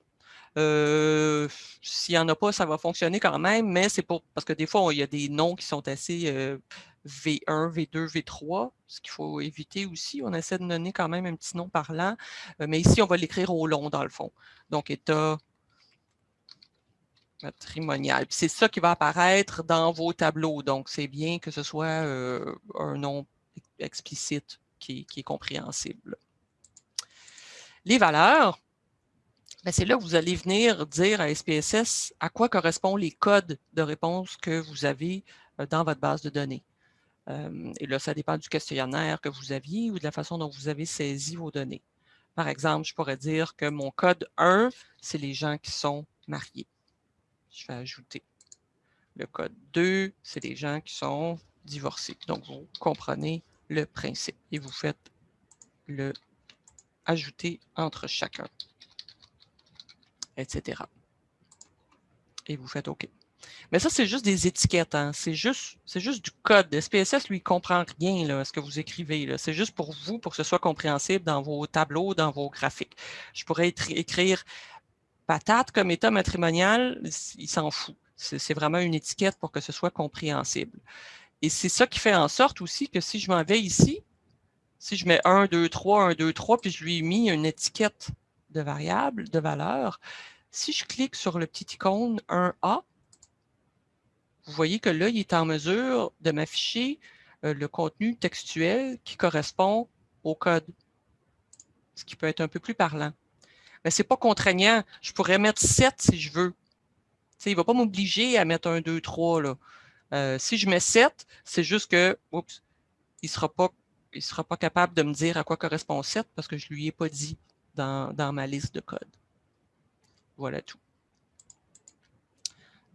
Euh, s'il n'y en a pas, ça va fonctionner quand même, mais c'est pour parce que des fois, il y a des noms qui sont assez V1, V2, V3, ce qu'il faut éviter aussi. On essaie de donner quand même un petit nom parlant, mais ici, on va l'écrire au long dans le fond. Donc, état matrimonial. C'est ça qui va apparaître dans vos tableaux. Donc, c'est bien que ce soit euh, un nom explicite qui, est compréhensible. Les valeurs, ben, c'est là que vous allez venir dire à SPSS à quoi correspondent les codes de réponse que vous avez euh, dans votre base de données. Euh, et là, ça dépend du questionnaire que vous aviez ou de la façon dont vous avez saisi vos données. Par exemple, je pourrais dire que mon code 1, c'est les gens qui sont mariés je vais ajouter le code 2, c'est des gens qui sont divorcés. Donc, vous comprenez le principe et vous faites le ajouter entre chacun, etc. Et vous faites OK. Mais ça, c'est juste des étiquettes. Hein. C'est juste, juste du code. SPSS, lui, ne comprend rien là, à ce que vous écrivez. C'est juste pour vous, pour que ce soit compréhensible dans vos tableaux, dans vos graphiques. Je pourrais écrire patate comme état matrimonial, il s'en fout. C'est vraiment une étiquette pour que ce soit compréhensible. Et c'est ça qui fait en sorte aussi que si je m'en vais ici, si je mets 1, 2, 3, 1, 2, 3, puis je lui ai mis une étiquette de variable, de valeur, si je clique sur le petit icône 1A, vous voyez que là, il est en mesure de m'afficher euh, le contenu textuel qui correspond au code, ce qui peut être un peu plus parlant. Mais ce n'est pas contraignant. Je pourrais mettre 7 si je veux. il ne va pas m'obliger à mettre un 2, 3. Là. Euh, si je mets 7, c'est juste que, il ne sera, pas, capable de me dire à quoi correspond 7 parce que je ne lui ai pas dit dans, ma liste de code. Voilà tout.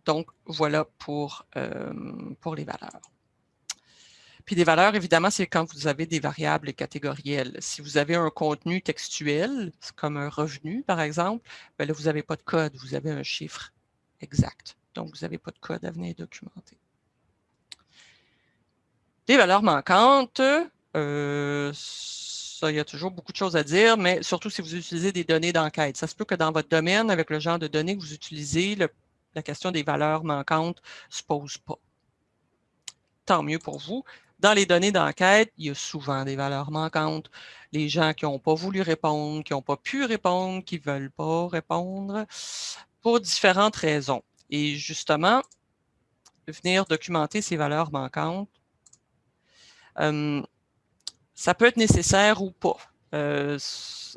Donc, voilà pour, euh, pour les valeurs. Puis des valeurs, évidemment, c'est quand vous avez des variables catégorielles. Si vous avez un contenu textuel, comme un revenu, par exemple, bien là, vous n'avez pas de code, vous avez un chiffre exact. Donc, vous n'avez pas de code à venir documenter. Des valeurs manquantes, euh, ça, il y a toujours beaucoup de choses à dire, mais surtout si vous utilisez des données d'enquête. Ça se peut que dans votre domaine, avec le genre de données que vous utilisez, la question des valeurs manquantes ne se pose pas. Tant mieux pour vous. Dans les données d'enquête, il y a souvent des valeurs manquantes. Les gens qui n'ont pas voulu répondre, qui n'ont pas pu répondre, qui ne veulent pas répondre, pour différentes raisons. Et justement, venir documenter ces valeurs manquantes, euh, ça peut être nécessaire ou pas. Euh,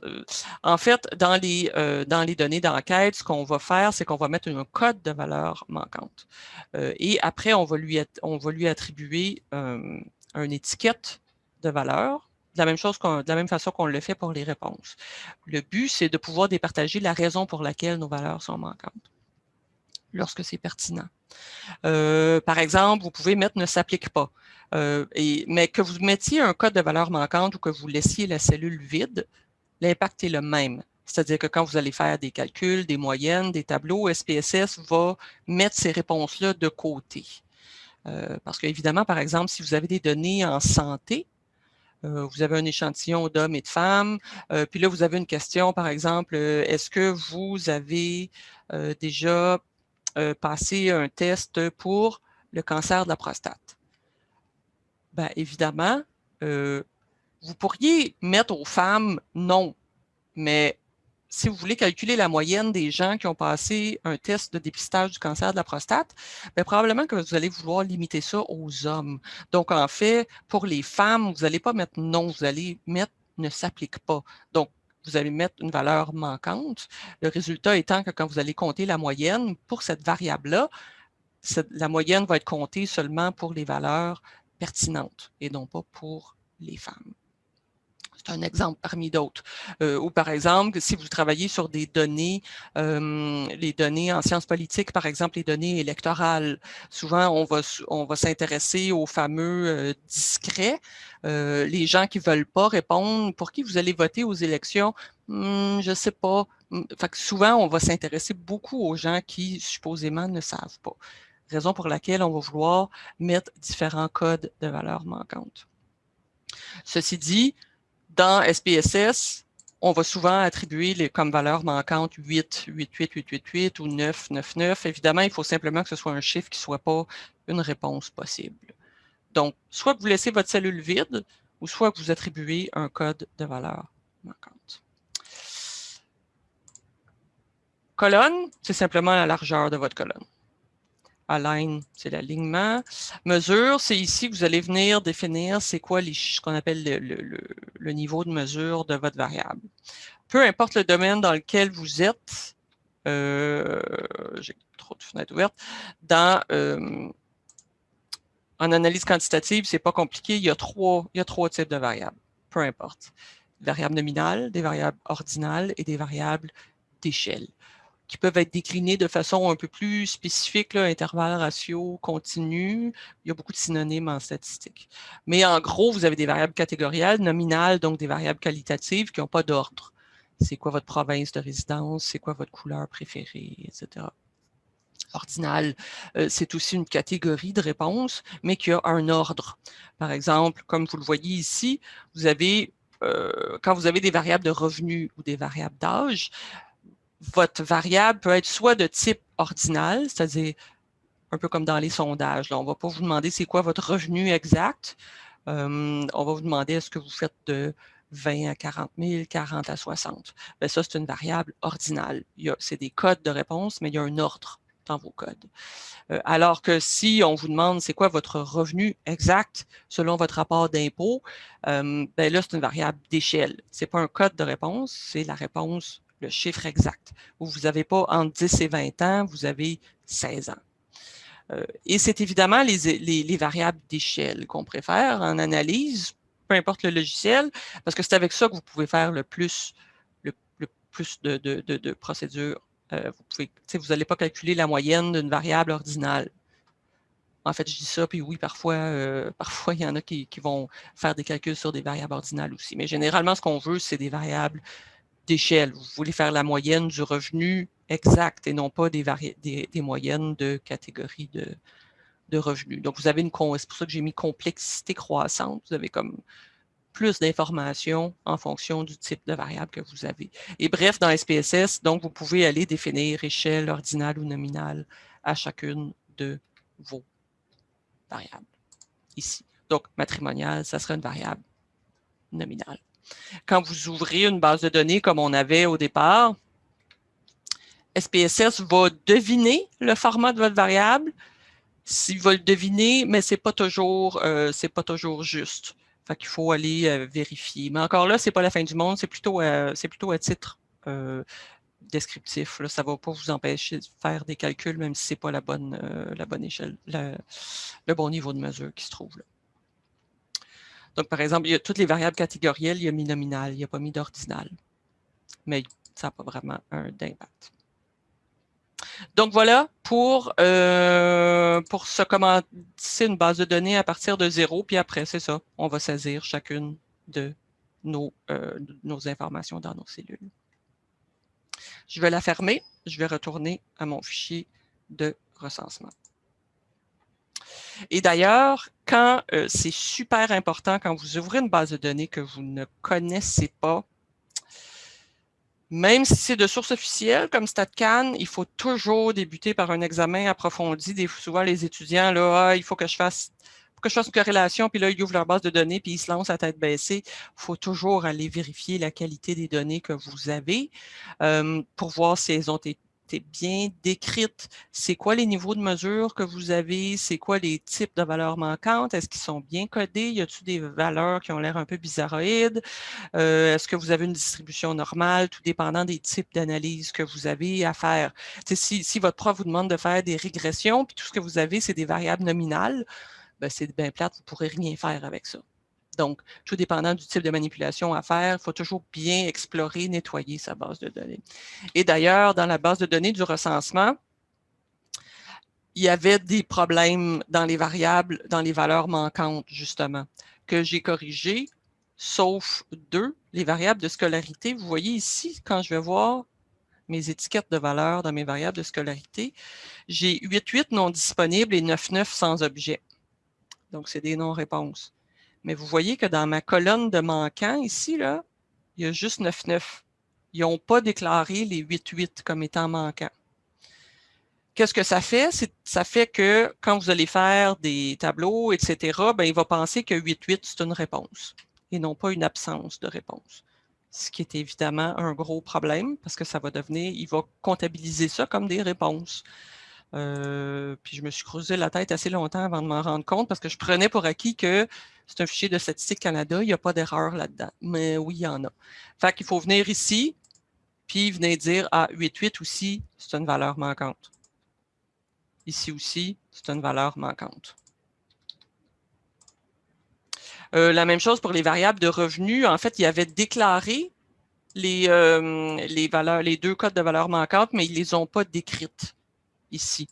euh, en fait, dans les, euh, dans les données d'enquête, ce qu'on va faire, c'est qu'on va mettre un code de valeur manquante. et après, on va lui, on va lui attribuer une étiquette de valeur, de la même, chose de la même façon qu'on le fait pour les réponses. Le but, c'est de pouvoir départager la raison pour laquelle nos valeurs sont manquantes, lorsque c'est pertinent. par exemple, vous pouvez mettre « ne s'applique pas ». Euh, mais que vous mettiez un code de valeur manquante ou que vous laissiez la cellule vide, l'impact est le même. C'est-à-dire que quand vous allez faire des calculs, des moyennes, des tableaux, SPSS va mettre ces réponses-là de côté. Euh, parce qu'évidemment, par exemple, si vous avez des données en santé, euh, vous avez un échantillon d'hommes et de femmes, puis là, vous avez une question, par exemple, est-ce que vous avez déjà passé un test pour le cancer de la prostate? Bien, évidemment, euh, vous pourriez mettre aux femmes non, mais si vous voulez calculer la moyenne des gens qui ont passé un test de dépistage du cancer de la prostate, bien, probablement que vous allez vouloir limiter ça aux hommes. Donc, en fait, pour les femmes, vous n'allez pas mettre non, vous allez mettre ne s'applique pas. Donc, vous allez mettre une valeur manquante. Le résultat étant que quand vous allez compter la moyenne pour cette variable-là, la moyenne va être comptée seulement pour les valeurs pertinente et non pas pour les femmes. C'est un exemple parmi d'autres. Euh, ou par exemple, si vous travaillez sur des données, euh, les données en sciences politiques, par exemple les données électorales, souvent on va, on va s'intéresser aux fameux euh, discrets, les gens qui ne veulent pas répondre, pour qui vous allez voter aux élections, hmm, je ne sais pas. Hmm, souvent, on va s'intéresser beaucoup aux gens qui supposément ne savent pas raison pour laquelle on va vouloir mettre différents codes de valeurs manquantes. Ceci dit, dans SPSS, on va souvent attribuer les, comme valeur manquante 8, 8, 8, 8, 8, 8 ou 9, 9, 9. Évidemment, il faut simplement que ce soit un chiffre qui ne soit pas une réponse possible. Donc, soit vous laissez votre cellule vide, ou soit vous attribuez un code de valeur manquante. Colonne, c'est simplement la largeur de votre colonne. Align, c'est l'alignement. Mesure, c'est ici que vous allez venir définir c'est quoi ce qu'on appelle le, niveau de mesure de votre variable. Peu importe le domaine dans lequel vous êtes, euh, j'ai trop de fenêtres ouvertes, dans, euh, en analyse quantitative, c'est pas compliqué, il y, a trois, il y a trois types de variables, peu importe. Des variables nominales, des variables ordinales et des variables d'échelle qui peuvent être déclinés de façon un peu plus spécifique, là, intervalle, ratio, continu. Il y a beaucoup de synonymes en statistique. Mais en gros, vous avez des variables catégorielles, nominales, donc des variables qualitatives qui n'ont pas d'ordre. C'est quoi votre province de résidence, c'est quoi votre couleur préférée, etc. Ordinal, euh, c'est aussi une catégorie de réponses, mais qui a un ordre. Par exemple, comme vous le voyez ici, vous avez, euh, quand vous avez des variables de revenus ou des variables d'âge, votre variable peut être soit de type ordinal, c'est-à-dire un peu comme dans les sondages. on ne va pas vous demander c'est quoi votre revenu exact. Euh, on va vous demander est-ce que vous faites de 20 à 40 000, 40 à 60. Bien, ça, c'est une variable ordinale. C'est des codes de réponse, mais il y a un ordre dans vos codes. Euh, alors que si on vous demande c'est quoi votre revenu exact selon votre rapport d'impôt, euh, ben là, c'est une variable d'échelle. Ce n'est pas un code de réponse, c'est la réponse, le chiffre exact. vous n'avez pas entre 10 et 20 ans, vous avez 16 ans. Euh, et c'est évidemment les, les variables d'échelle qu'on préfère en analyse, peu importe le logiciel, parce que c'est avec ça que vous pouvez faire le plus, le, plus de, procédures. Euh, vous n'allez pas calculer la moyenne d'une variable ordinale. En fait, je dis ça, puis oui, parfois, euh, parfois il y en a qui, vont faire des calculs sur des variables ordinales aussi. Mais généralement, ce qu'on veut, c'est des variables d'échelle. Vous voulez faire la moyenne du revenu exact et non pas des, moyennes de catégories de, de revenus. Donc, vous avez une, c'est pour ça que j'ai mis complexité croissante. Vous avez comme plus d'informations en fonction du type de variable que vous avez. Et bref, dans SPSS, donc, vous pouvez aller définir échelle ordinale ou nominale à chacune de vos variables ici. Donc, matrimonial, ça serait une variable nominale. Quand vous ouvrez une base de données comme on avait au départ, SPSS va deviner le format de votre variable, s'il va le deviner, mais c'est pas toujours, euh, pas toujours juste. Fait qu'il faut aller euh, vérifier. Mais encore là, c'est pas la fin du monde, c'est plutôt, euh, plutôt à titre descriptif. Là. Ça ne va pas vous empêcher de faire des calculs, même si ce n'est pas la bonne, la bonne échelle, le bon niveau de mesure qui se trouve là. Donc, par exemple, il y a toutes les variables catégorielles, il y a mis nominal, il n'y a pas mis d'ordinal. Mais ça n'a pas vraiment un d'impact. Donc voilà pour, euh, pour se commencer une base de données à partir de zéro, puis après, c'est ça, on va saisir chacune de nos, euh, nos informations dans nos cellules. Je vais la fermer, je vais retourner à mon fichier de recensement. Et d'ailleurs, quand euh, c'est super important, quand vous ouvrez une base de données que vous ne connaissez pas, même si c'est de source officielle comme StatCan, il faut toujours débuter par un examen approfondi. Souvent, les étudiants, là, ah, il faut que je fasse que je fasse une corrélation, puis là, ils ouvrent leur base de données, puis ils se lancent à tête baissée. Il faut toujours aller vérifier la qualité des données que vous avez euh, pour voir si elles ont été bien décrite. C'est quoi les niveaux de mesure que vous avez? C'est quoi les types de valeurs manquantes? Est-ce qu'ils sont bien codés? Y a-t-il des valeurs qui ont l'air un peu bizarroïdes? Euh, est-ce que vous avez une distribution normale, tout dépendant des types d'analyse que vous avez à faire? Si, si, votre prof vous demande de faire des régressions, puis tout ce que vous avez, c'est des variables nominales, ben c'est bien plate, vous ne pourrez rien faire avec ça. Donc, tout dépendant du type de manipulation à faire, il faut toujours bien explorer, nettoyer sa base de données. Et d'ailleurs, dans la base de données du recensement, il y avait des problèmes dans les variables, dans les valeurs manquantes, justement, que j'ai corrigées, sauf deux, les variables de scolarité. Vous voyez ici, quand je vais voir mes étiquettes de valeurs dans mes variables de scolarité, j'ai 8.8 non disponibles et 9.9 sans objet. Donc, c'est des non-réponses. Mais vous voyez que dans ma colonne de manquants, ici, là, il y a juste 9-9. Ils n'ont pas déclaré les 8-8 comme étant manquants. Qu'est-ce que ça fait? Ça fait que quand vous allez faire des tableaux, etc., ben, il va penser que 8-8, c'est une réponse et non pas une absence de réponse. Ce qui est évidemment un gros problème parce que ça va devenir, il va comptabiliser ça comme des réponses. Euh, puis je me suis creusé la tête assez longtemps avant de m'en rendre compte parce que je prenais pour acquis que c'est un fichier de Statistique Canada, il n'y a pas d'erreur là-dedans. Mais oui, il y en a. Fait qu'il faut venir ici, puis venir dire, ah, 8.8 aussi, c'est une valeur manquante. Ici aussi, c'est une valeur manquante. Euh, la même chose pour les variables de revenus. En fait, il avait déclaré les, euh, les, valeurs, deux codes de valeur manquantes, mais ils ne les ont pas décrites ici.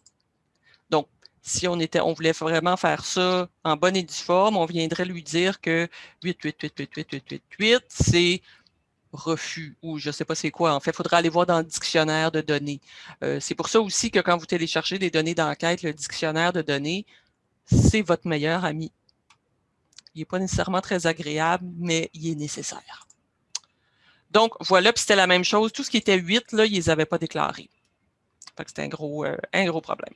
Si on, voulait vraiment faire ça en bonne et due forme, on viendrait lui dire que 8, 8, 8, 8, 8, 8, 8, 8, c'est refus ou je ne sais pas c'est quoi. En fait, il faudra aller voir dans le dictionnaire de données. Euh, c'est pour ça aussi que quand vous téléchargez des données d'enquête, le dictionnaire de données, c'est votre meilleur ami. Il n'est pas nécessairement très agréable, mais il est nécessaire. Donc, voilà, puis c'était la même chose. Tout ce qui était 8, là, ils les avaient pas déclarés. c'était un gros, euh, un gros problème.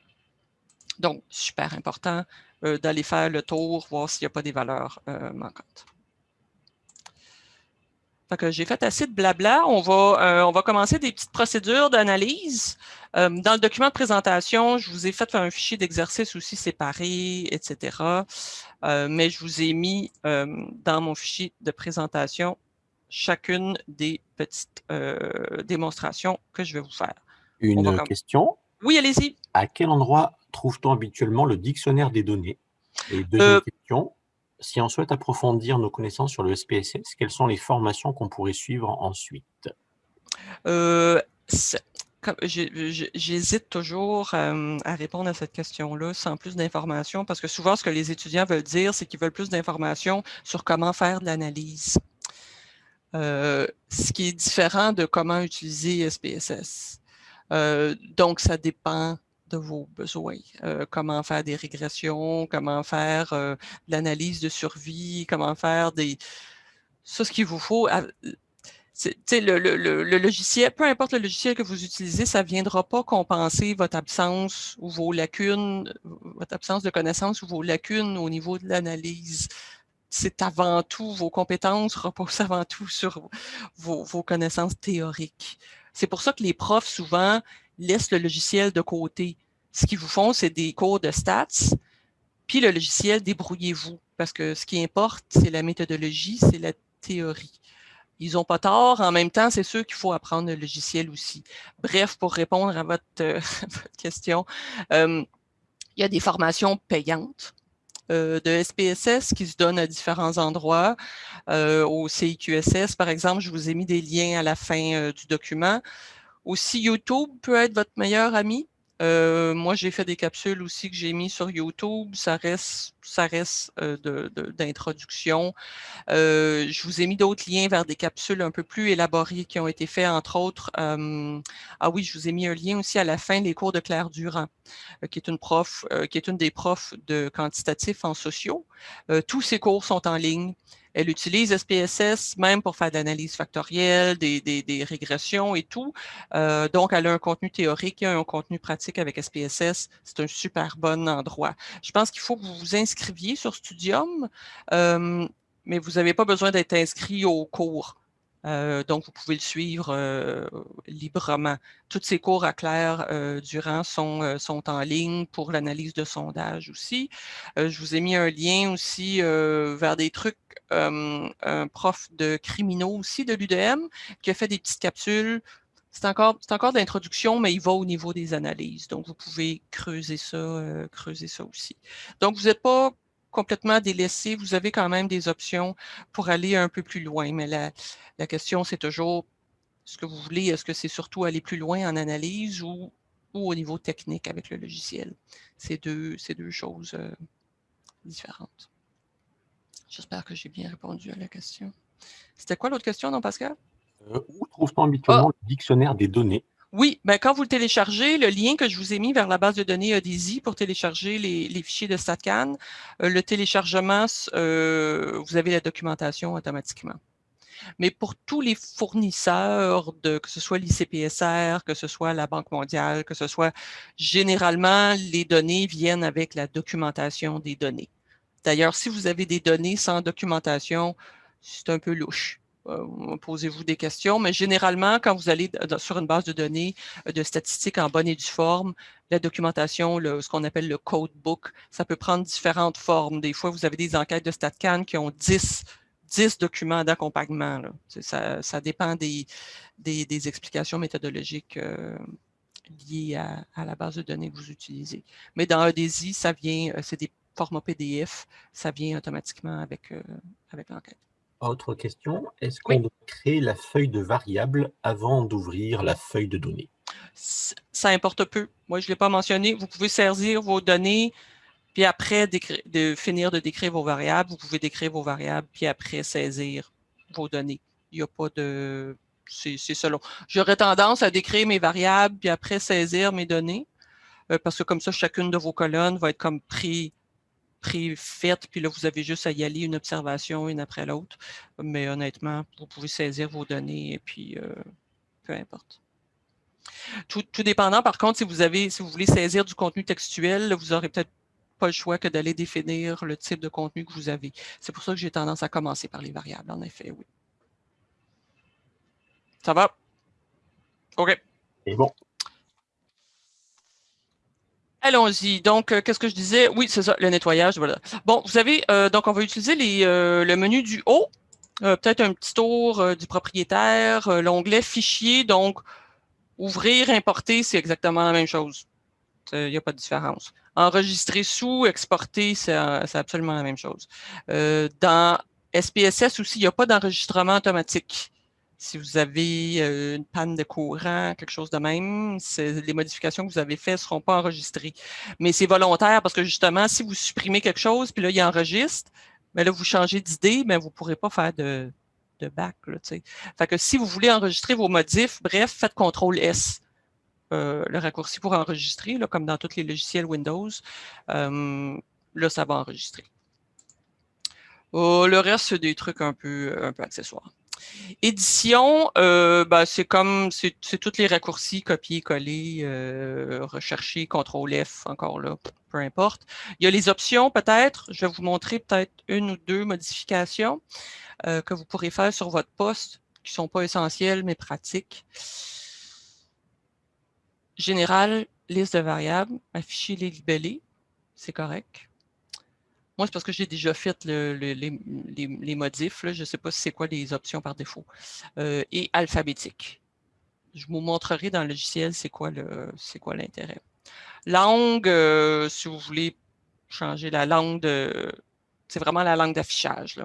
Donc, super important euh, d'aller faire le tour, voir s'il n'y a pas des valeurs euh, manquantes. j'ai fait assez de blabla. On va, on va commencer des petites procédures d'analyse. dans le document de présentation, je vous ai fait un fichier d'exercice aussi séparé, etc. mais je vous ai mis dans mon fichier de présentation chacune des petites euh, démonstrations que je vais vous faire.
Une question?
Oui, allez-y.
À quel endroit trouve-t-on habituellement le dictionnaire des données? Et deuxième euh, question, si on souhaite approfondir nos connaissances sur le SPSS, quelles sont les formations qu'on pourrait suivre ensuite?
Euh, J'hésite toujours à répondre à cette question-là sans plus d'informations parce que souvent, ce que les étudiants veulent dire, c'est qu'ils veulent plus d'informations sur comment faire de l'analyse. Euh, ce qui est différent de comment utiliser SPSS. Euh, donc, ça dépend de vos besoins. Euh, comment faire des régressions, comment faire l'analyse de survie, comment faire des... Ça, ce qu'il vous faut, le, le, logiciel, peu importe le logiciel que vous utilisez, ça ne viendra pas compenser votre absence ou vos lacunes, votre absence de connaissances ou vos lacunes au niveau de l'analyse c'est avant tout, vos compétences reposent avant tout sur vos, connaissances théoriques. C'est pour ça que les profs, souvent, laissent le logiciel de côté. Ce qu'ils vous font, c'est des cours de stats, puis le logiciel, débrouillez-vous. Parce que ce qui importe, c'est la méthodologie, c'est la théorie. Ils n'ont pas tort. En même temps, c'est sûr qu'il faut apprendre le logiciel aussi. Bref, pour répondre à votre, question, euh, il y a des formations payantes euh, de SPSS qui se donnent à différents endroits. Euh, au CIQSS, par exemple, je vous ai mis des liens à la fin du document. Aussi, YouTube peut être votre meilleur ami. Euh, moi, j'ai fait des capsules aussi que j'ai mis sur YouTube. Ça reste, ça reste euh, d'introduction. Euh, je vous ai mis d'autres liens vers des capsules un peu plus élaborées qui ont été faites, entre autres. ah oui, je vous ai mis un lien aussi à la fin, les cours de Claire Durand, qui est une prof, qui est une des profs de quantitatif en sociaux. tous ces cours sont en ligne. Elle utilise SPSS même pour faire de l'analyse factorielle, des, régressions et tout. Euh, donc, elle a un contenu théorique et un contenu pratique avec SPSS. C'est un super bon endroit. Je pense qu'il faut que vous vous inscriviez sur Studium, euh, mais vous n'avez pas besoin d'être inscrit au cours. Euh, donc, vous pouvez le suivre euh, librement. Toutes ces cours à Claire euh, Durand sont, sont en ligne pour l'analyse de sondage aussi. je vous ai mis un lien aussi vers des trucs, un prof de criminaux aussi de l'UDM qui a fait des petites capsules. C'est encore, encore de l'introduction, mais il va au niveau des analyses. Donc, vous pouvez creuser ça, creuser ça aussi. Donc, vous n'êtes pas complètement délaissé, vous avez quand même des options pour aller un peu plus loin. Mais la, question, c'est toujours ce que vous voulez. Est-ce que c'est surtout aller plus loin en analyse ou, au niveau technique avec le logiciel? C'est deux, deux choses euh, différentes. J'espère que j'ai bien répondu à la question. C'était quoi l'autre question, non, Pascal?
Euh, où trouve-t-on habituellement ah! le dictionnaire des données?
Oui, ben quand vous le téléchargez, le lien que je vous ai mis vers la base de données ODZ pour télécharger les, fichiers de StatCan, euh, le téléchargement, euh, vous avez la documentation automatiquement. Mais pour tous les fournisseurs, de, que ce soit l'ICPSR, que ce soit la Banque mondiale, que ce soit généralement, les données viennent avec la documentation des données. D'ailleurs, si vous avez des données sans documentation, c'est un peu louche. Euh, posez-vous des questions, mais généralement, quand vous allez sur une base de données euh, de statistiques en bonne et due forme, la documentation, ce qu'on appelle le codebook, ça peut prendre différentes formes. Des fois, vous avez des enquêtes de StatCan qui ont 10, 10 documents d'accompagnement. Ça, dépend des, explications méthodologiques euh, liées à, la base de données que vous utilisez. Mais dans EDSI, ça vient, c'est des formats PDF, ça vient automatiquement avec l'enquête.
Autre question, est-ce qu'on doit créer la feuille de variable avant d'ouvrir la feuille de données?
Ça importe peu. Moi, je ne l'ai pas mentionné. Vous pouvez saisir vos données, puis après de finir de décrire vos variables, vous pouvez décrire vos variables, puis après saisir vos données. Il n'y a pas de... C'est selon. J'aurais tendance à décrire mes variables, puis après saisir mes données, euh, parce que comme ça, chacune de vos colonnes va être comme pris préfaites, puis là, vous avez juste à y aller une observation, une après l'autre. Mais honnêtement, vous pouvez saisir vos données et puis euh, peu importe. Tout, dépendant, par contre, si vous avez, si vous voulez saisir du contenu textuel, vous n'aurez peut-être pas le choix que d'aller définir le type de contenu que vous avez. C'est pour ça que j'ai tendance à commencer par les variables, en effet, oui. Ça va? OK.
C'est bon.
Allons-y. Donc, euh, qu'est-ce que je disais? Oui, c'est ça, le nettoyage. Voilà. Bon, vous savez, euh, donc on va utiliser euh, le menu du haut, peut-être un petit tour du propriétaire, l'onglet Fichier. Donc, ouvrir, importer, c'est exactement la même chose. Il n'y a pas de différence. Enregistrer sous, exporter, c'est absolument la même chose. dans SPSS aussi, il n'y a pas d'enregistrement automatique si vous avez une panne de courant, quelque chose de même, les modifications que vous avez faites ne seront pas enregistrées. Mais c'est volontaire parce que justement, si vous supprimez quelque chose, puis là, il enregistre, mais là, vous changez d'idée, mais vous ne pourrez pas faire de, de back. Là, fait que si vous voulez enregistrer vos modifs, bref, faites CTRL S. Euh, le raccourci pour enregistrer, là, comme dans tous les logiciels Windows. Là, ça va enregistrer. Oh, le reste, c'est des trucs un peu accessoires. Édition, euh, ben, c'est comme, c'est tous les raccourcis, copier, coller, euh, rechercher, CTRL F, encore là, peu importe. Il y a les options peut-être, je vais vous montrer peut-être une ou deux modifications euh, que vous pourrez faire sur votre poste, qui ne sont pas essentielles, mais pratiques. Général, liste de variables, afficher les libellés, c'est correct. Moi, c'est parce que j'ai déjà fait les, modifs. Je ne sais pas si c'est quoi les options par défaut. Euh, et alphabétique. Je vous montrerai dans le logiciel c'est quoi l'intérêt. Langue, euh, si vous voulez changer la langue de... C'est vraiment la langue d'affichage.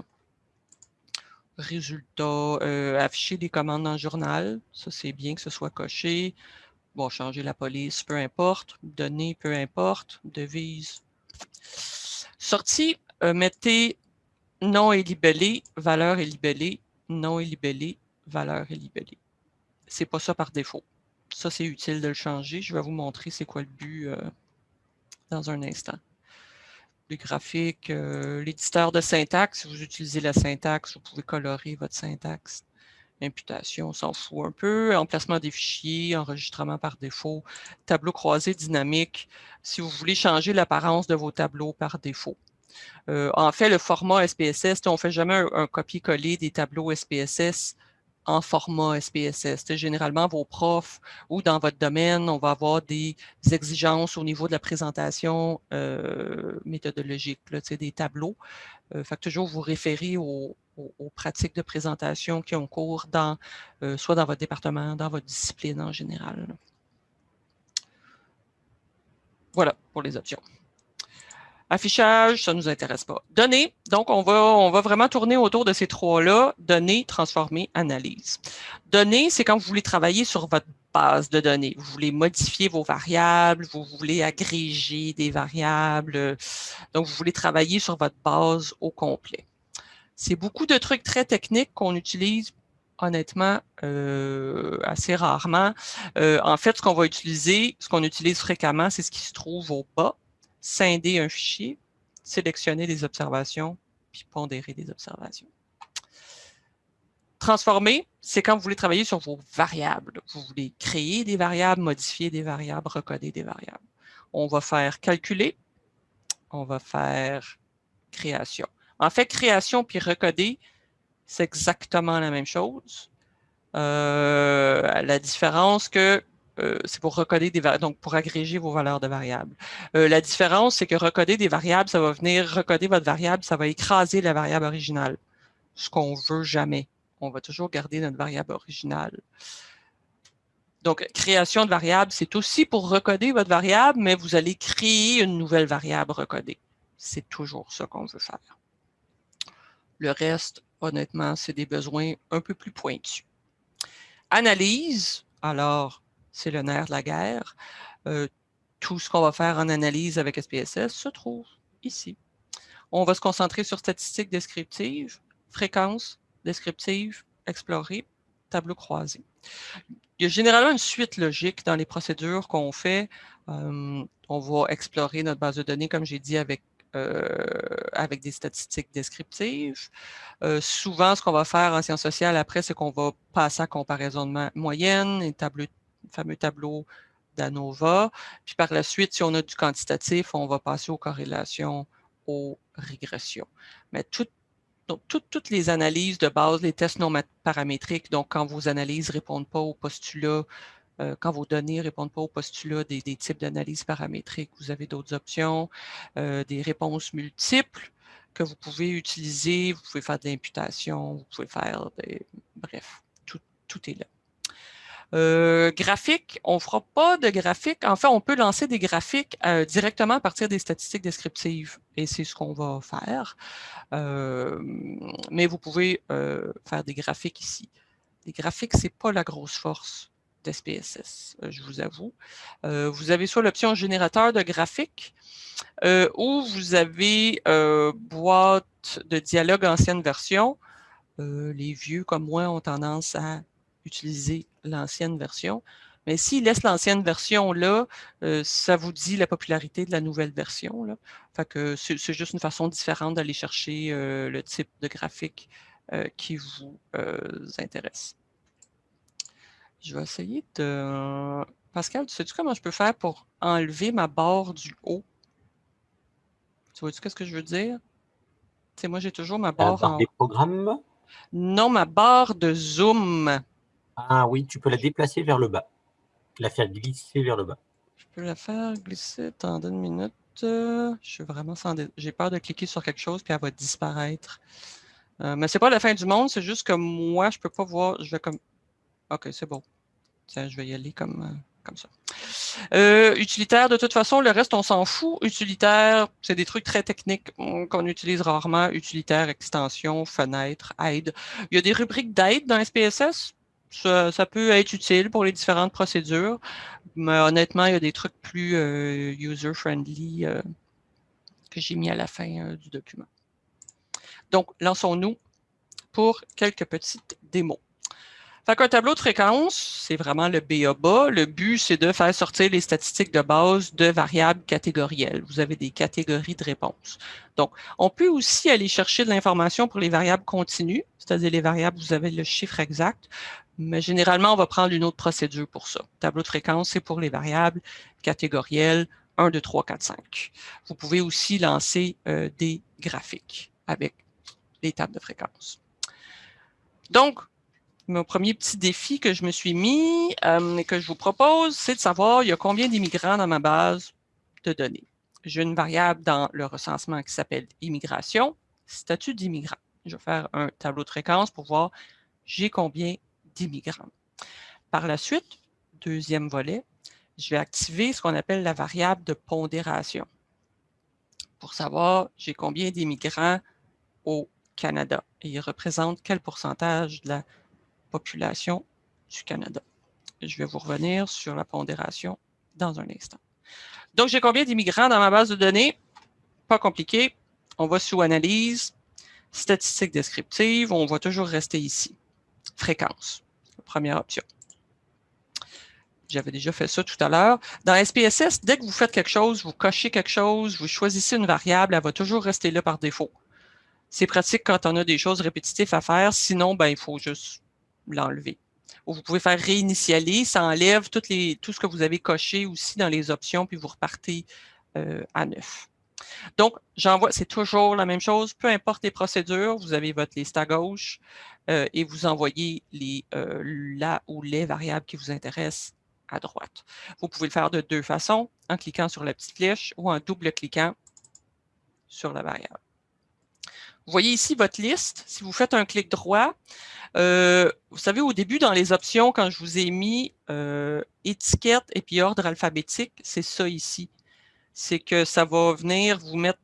Résultat, euh, afficher des commandes dans le journal. Ça, c'est bien que ce soit coché. Bon, changer la police, peu importe. Données, peu importe. Devise. Sortie, euh, mettez nom et libellé, valeur et libellé, nom et libellé, valeur et libellé. C'est pas ça par défaut. Ça, c'est utile de le changer. Je vais vous montrer c'est quoi le but euh, dans un instant. Le graphique, euh, l'éditeur de syntaxe, si vous utilisez la syntaxe, vous pouvez colorer votre syntaxe. Imputation, on s'en fout un peu. Emplacement des fichiers, enregistrement par défaut, tableau croisé dynamique, si vous voulez changer l'apparence de vos tableaux par défaut. Euh, en fait, le format SPSS, on ne fait jamais un, copier-coller des tableaux SPSS en format SPSS. généralement, vos profs ou dans votre domaine, on va avoir des exigences au niveau de la présentation euh, méthodologique, des tableaux. Euh, fait toujours vous référer aux, pratiques de présentation qui ont cours dans, euh, soit dans votre département, dans votre discipline en général. Voilà pour les options. Affichage, ça ne nous intéresse pas. Données, donc on va, on va vraiment tourner autour de ces trois-là. Données, transformer, analyse. Données, c'est quand vous voulez travailler sur votre base de données. Vous voulez modifier vos variables, vous voulez agréger des variables. Donc, vous voulez travailler sur votre base au complet. C'est beaucoup de trucs très techniques qu'on utilise honnêtement euh, assez rarement. Euh, en fait, ce qu'on va utiliser, ce qu'on utilise fréquemment, c'est ce qui se trouve au bas scinder un fichier, sélectionner des observations, puis pondérer des observations. Transformer, c'est quand vous voulez travailler sur vos variables. Vous voulez créer des variables, modifier des variables, recoder des variables. On va faire calculer, on va faire création. En fait, création puis recoder, c'est exactement la même chose. Euh, la différence que euh, c'est pour recoder des donc pour agréger vos valeurs de variables. Euh, la différence, c'est que recoder des variables, ça va venir recoder votre variable, ça va écraser la variable originale. Ce qu'on veut jamais. On va toujours garder notre variable originale. Donc, création de variable, c'est aussi pour recoder votre variable, mais vous allez créer une nouvelle variable recodée. C'est toujours ça qu'on veut faire. Le reste, honnêtement, c'est des besoins un peu plus pointus. Analyse, alors, c'est le nerf de la guerre. Euh, tout ce qu'on va faire en analyse avec SPSS se trouve ici. On va se concentrer sur statistiques descriptives, fréquences descriptives, explorer, tableau croisé. Il y a généralement une suite logique dans les procédures qu'on fait. Euh, on va explorer notre base de données, comme j'ai dit, avec avec des statistiques descriptives. souvent, ce qu'on va faire en sciences sociales après, c'est qu'on va passer à comparaison de moyenne, et tableau, fameux tableau d'ANOVA. Puis par la suite, si on a du quantitatif, on va passer aux corrélations, aux régressions. Mais toutes les analyses de base, les tests non paramétriques, donc quand vos analyses ne répondent pas aux postulats, euh, quand vos données ne répondent pas aux postulats des, types d'analyses paramétriques, vous avez d'autres options, euh, des réponses multiples que vous pouvez utiliser, vous pouvez faire de l'imputation, vous pouvez faire des... Bref, tout est là. Euh, graphique, on ne fera pas de graphique. En fait, on peut lancer des graphiques euh, directement à partir des statistiques descriptives et c'est ce qu'on va faire. Euh, mais vous pouvez faire des graphiques ici. Les graphiques, ce n'est pas la grosse force d'SPSS, je vous avoue. vous avez soit l'option générateur de graphiques ou vous avez boîte de dialogue ancienne version. les vieux comme moi ont tendance à utiliser l'ancienne version. Mais s'il laisse l'ancienne version là, euh, ça vous dit la popularité de la nouvelle version. Là. Fait que c'est juste une façon différente d'aller chercher euh, le type de graphique euh, qui vous intéresse. Je vais essayer de... Pascal, tu sais-tu comment je peux faire pour enlever ma barre du haut? Tu vois-tu ce que je veux dire? Tu sais, moi, j'ai toujours ma barre,
en... des programmes?
Non, ma barre de zoom.
Ah oui, tu peux la déplacer vers le bas. La faire glisser vers le bas.
Je peux la faire glisser, attendez une minute. Je suis vraiment sans... J'ai peur de cliquer sur quelque chose puis elle va disparaître. Euh, mais c'est pas la fin du monde, c'est juste que moi, je peux pas voir. Je vais comme... OK, c'est bon. Tiens, je vais y aller comme, euh, ça. Euh, utilitaire, de toute façon, le reste, on s'en fout. Utilitaire, c'est des trucs très techniques qu'on utilise rarement. Utilitaire, extension, fenêtre, aide. Il y a des rubriques d'aide dans SPSS ça, peut être utile pour les différentes procédures, mais honnêtement, il y a des trucs plus euh, user-friendly euh, que j'ai mis à la fin euh, du document. Donc, lançons-nous pour quelques petites démos. Fait qu'un tableau de fréquence, c'est vraiment le BABA. Le but, c'est de faire sortir les statistiques de base de variables catégorielles. Vous avez des catégories de réponses. Donc, on peut aussi aller chercher de l'information pour les variables continues, c'est-à-dire les variables où vous avez le chiffre exact. Mais généralement, on va prendre une autre procédure pour ça. Tableau de fréquence, c'est pour les variables catégorielles 1, 2, 3, 4, 5. Vous pouvez aussi lancer euh, des graphiques avec les tables de fréquence. Donc, mon premier petit défi que je me suis mis euh, et que je vous propose, c'est de savoir il y a combien d'immigrants dans ma base de données? J'ai une variable dans le recensement qui s'appelle immigration, statut d'immigrant. Je vais faire un tableau de fréquence pour voir j'ai combien d'immigrants. Par la suite, deuxième volet, je vais activer ce qu'on appelle la variable de pondération pour savoir j'ai combien d'immigrants au Canada et il représente quel pourcentage de la population du Canada. Je vais vous revenir sur la pondération dans un instant. Donc, j'ai combien d'immigrants dans ma base de données? Pas compliqué. On va sous Analyse, Statistiques descriptives. On va toujours rester ici. Fréquence, première option. J'avais déjà fait ça tout à l'heure. Dans SPSS, dès que vous faites quelque chose, vous cochez quelque chose, vous choisissez une variable, elle va toujours rester là par défaut. C'est pratique quand on a des choses répétitives à faire. Sinon, ben, il faut juste l'enlever. Ou vous pouvez faire réinitialiser, ça enlève tout ce que vous avez coché aussi dans les options, puis vous repartez euh, à neuf. Donc, j'envoie, c'est toujours la même chose, peu importe les procédures, vous avez votre liste à gauche euh, et vous envoyez les, euh, la ou les variables qui vous intéressent à droite. Vous pouvez le faire de deux façons, en cliquant sur la petite flèche ou en double-cliquant sur la variable. Vous voyez ici votre liste. Si vous faites un clic droit, euh, vous savez, au début, dans les options, quand je vous ai mis étiquette et puis ordre alphabétique, c'est ça ici c'est que ça va venir vous mettre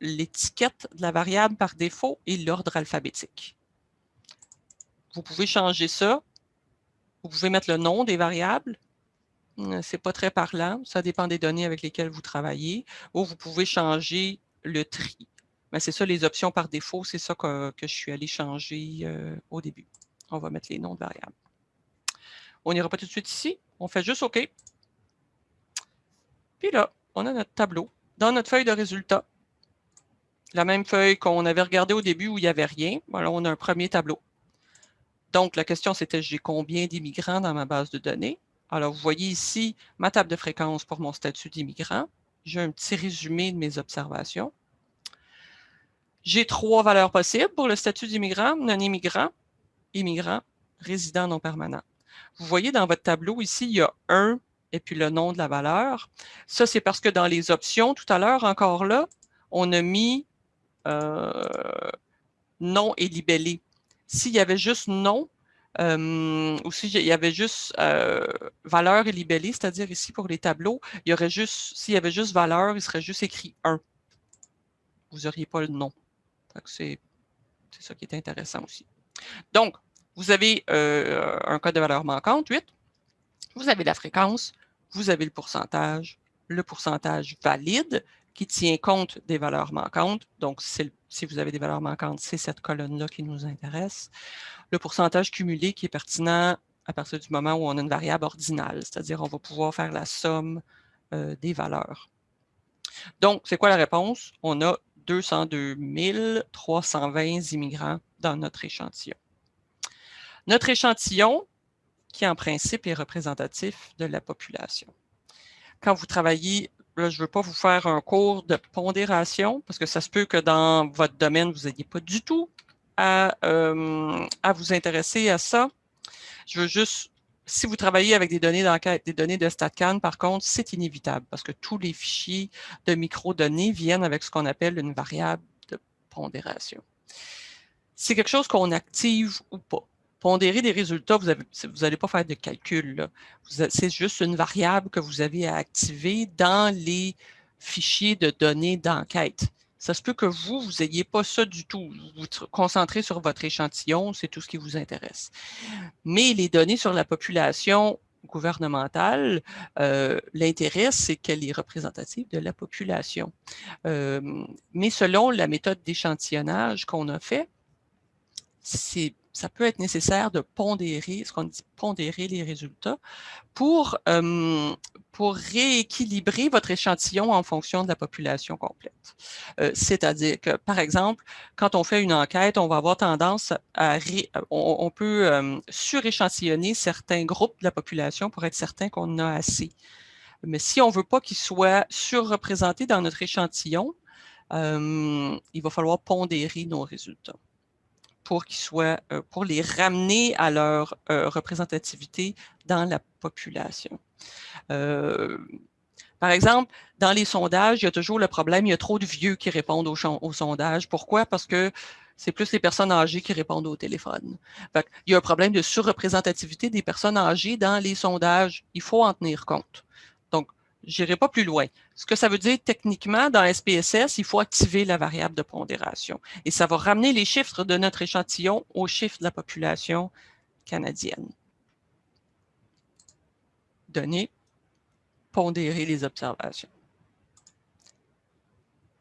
l'étiquette de la variable par défaut et l'ordre alphabétique. Vous pouvez changer ça. Vous pouvez mettre le nom des variables. Euh, Ce n'est pas très parlant. Ça dépend des données avec lesquelles vous travaillez. Ou vous pouvez changer le tri. Mais c'est ça, les options par défaut, c'est ça que, je suis allé changer euh, au début. On va mettre les noms de variables. On n'ira pas tout de suite ici. On fait juste OK. Puis là, on a notre tableau. Dans notre feuille de résultats, la même feuille qu'on avait regardée au début où il n'y avait rien. Voilà, on a un premier tableau. Donc, la question, c'était j'ai combien d'immigrants dans ma base de données? Alors, vous voyez ici ma table de fréquence pour mon statut d'immigrant. J'ai un petit résumé de mes observations. J'ai trois valeurs possibles pour le statut d'immigrant, non-immigrant, immigrant, résident non permanent. Vous voyez dans votre tableau ici, il y a un et puis le nom de la valeur. Ça, c'est parce que dans les options, tout à l'heure, encore là, on a mis euh, nom et libellé. S'il y avait juste nom, euh, ou s'il y avait juste euh, valeur et libellé, c'est-à-dire ici pour les tableaux, il y juste, s'il y avait juste valeur, il serait juste écrit 1. Vous n'auriez pas le nom. C'est ça qui est intéressant aussi. Donc, vous avez euh, un code de valeur manquante, 8. Vous avez la fréquence, vous avez le pourcentage, le pourcentage valide qui tient compte des valeurs manquantes. Donc, si vous avez des valeurs manquantes, c'est cette colonne-là qui nous intéresse. Le pourcentage cumulé qui est pertinent à partir du moment où on a une variable ordinale, c'est-à-dire on va pouvoir faire la somme euh, des valeurs. Donc, c'est quoi la réponse? On a 202 320 immigrants dans notre échantillon. Notre échantillon, qui en principe est représentatif de la population. Quand vous travaillez, là, je ne veux pas vous faire un cours de pondération, parce que ça se peut que dans votre domaine, vous n'ayez pas du tout à, euh, à vous intéresser à ça. Je veux juste si vous travaillez avec des données d'enquête, des données de StatCan, par contre, c'est inévitable parce que tous les fichiers de microdonnées viennent avec ce qu'on appelle une variable de pondération. C'est quelque chose qu'on active ou pas pondérer des résultats, vous n'allez pas faire de calcul. C'est juste une variable que vous avez à activer dans les fichiers de données d'enquête. Ça se peut que vous, vous n'ayez pas ça du tout. Vous vous concentrez sur votre échantillon, c'est tout ce qui vous intéresse. Mais les données sur la population gouvernementale, euh, l'intérêt, c'est qu'elle est représentative de la population. Euh, mais selon la méthode d'échantillonnage qu'on a fait, c'est ça peut être nécessaire de pondérer, ce qu'on dit pondérer les résultats, pour, pour rééquilibrer votre échantillon en fonction de la population complète. Euh, c'est-à-dire que, par exemple, quand on fait une enquête, on va avoir tendance à... on, peut suréchantillonner certains groupes de la population pour être certain qu'on en a assez. Mais si on ne veut pas qu'ils soient surreprésentés dans notre échantillon, il va falloir pondérer nos résultats pour euh, pour les ramener à leur euh, représentativité dans la population. Euh, par exemple, dans les sondages, il y a toujours le problème, il y a trop de vieux qui répondent aux, au sondages. Pourquoi? Parce que c'est plus les personnes âgées qui répondent au téléphone. il y a un problème de surreprésentativité des personnes âgées dans les sondages. Il faut en tenir compte. Je n'irai pas plus loin. Ce que ça veut dire techniquement, dans SPSS, il faut activer la variable de pondération. Et ça va ramener les chiffres de notre échantillon aux chiffres de la population canadienne. Donner, pondérer les observations.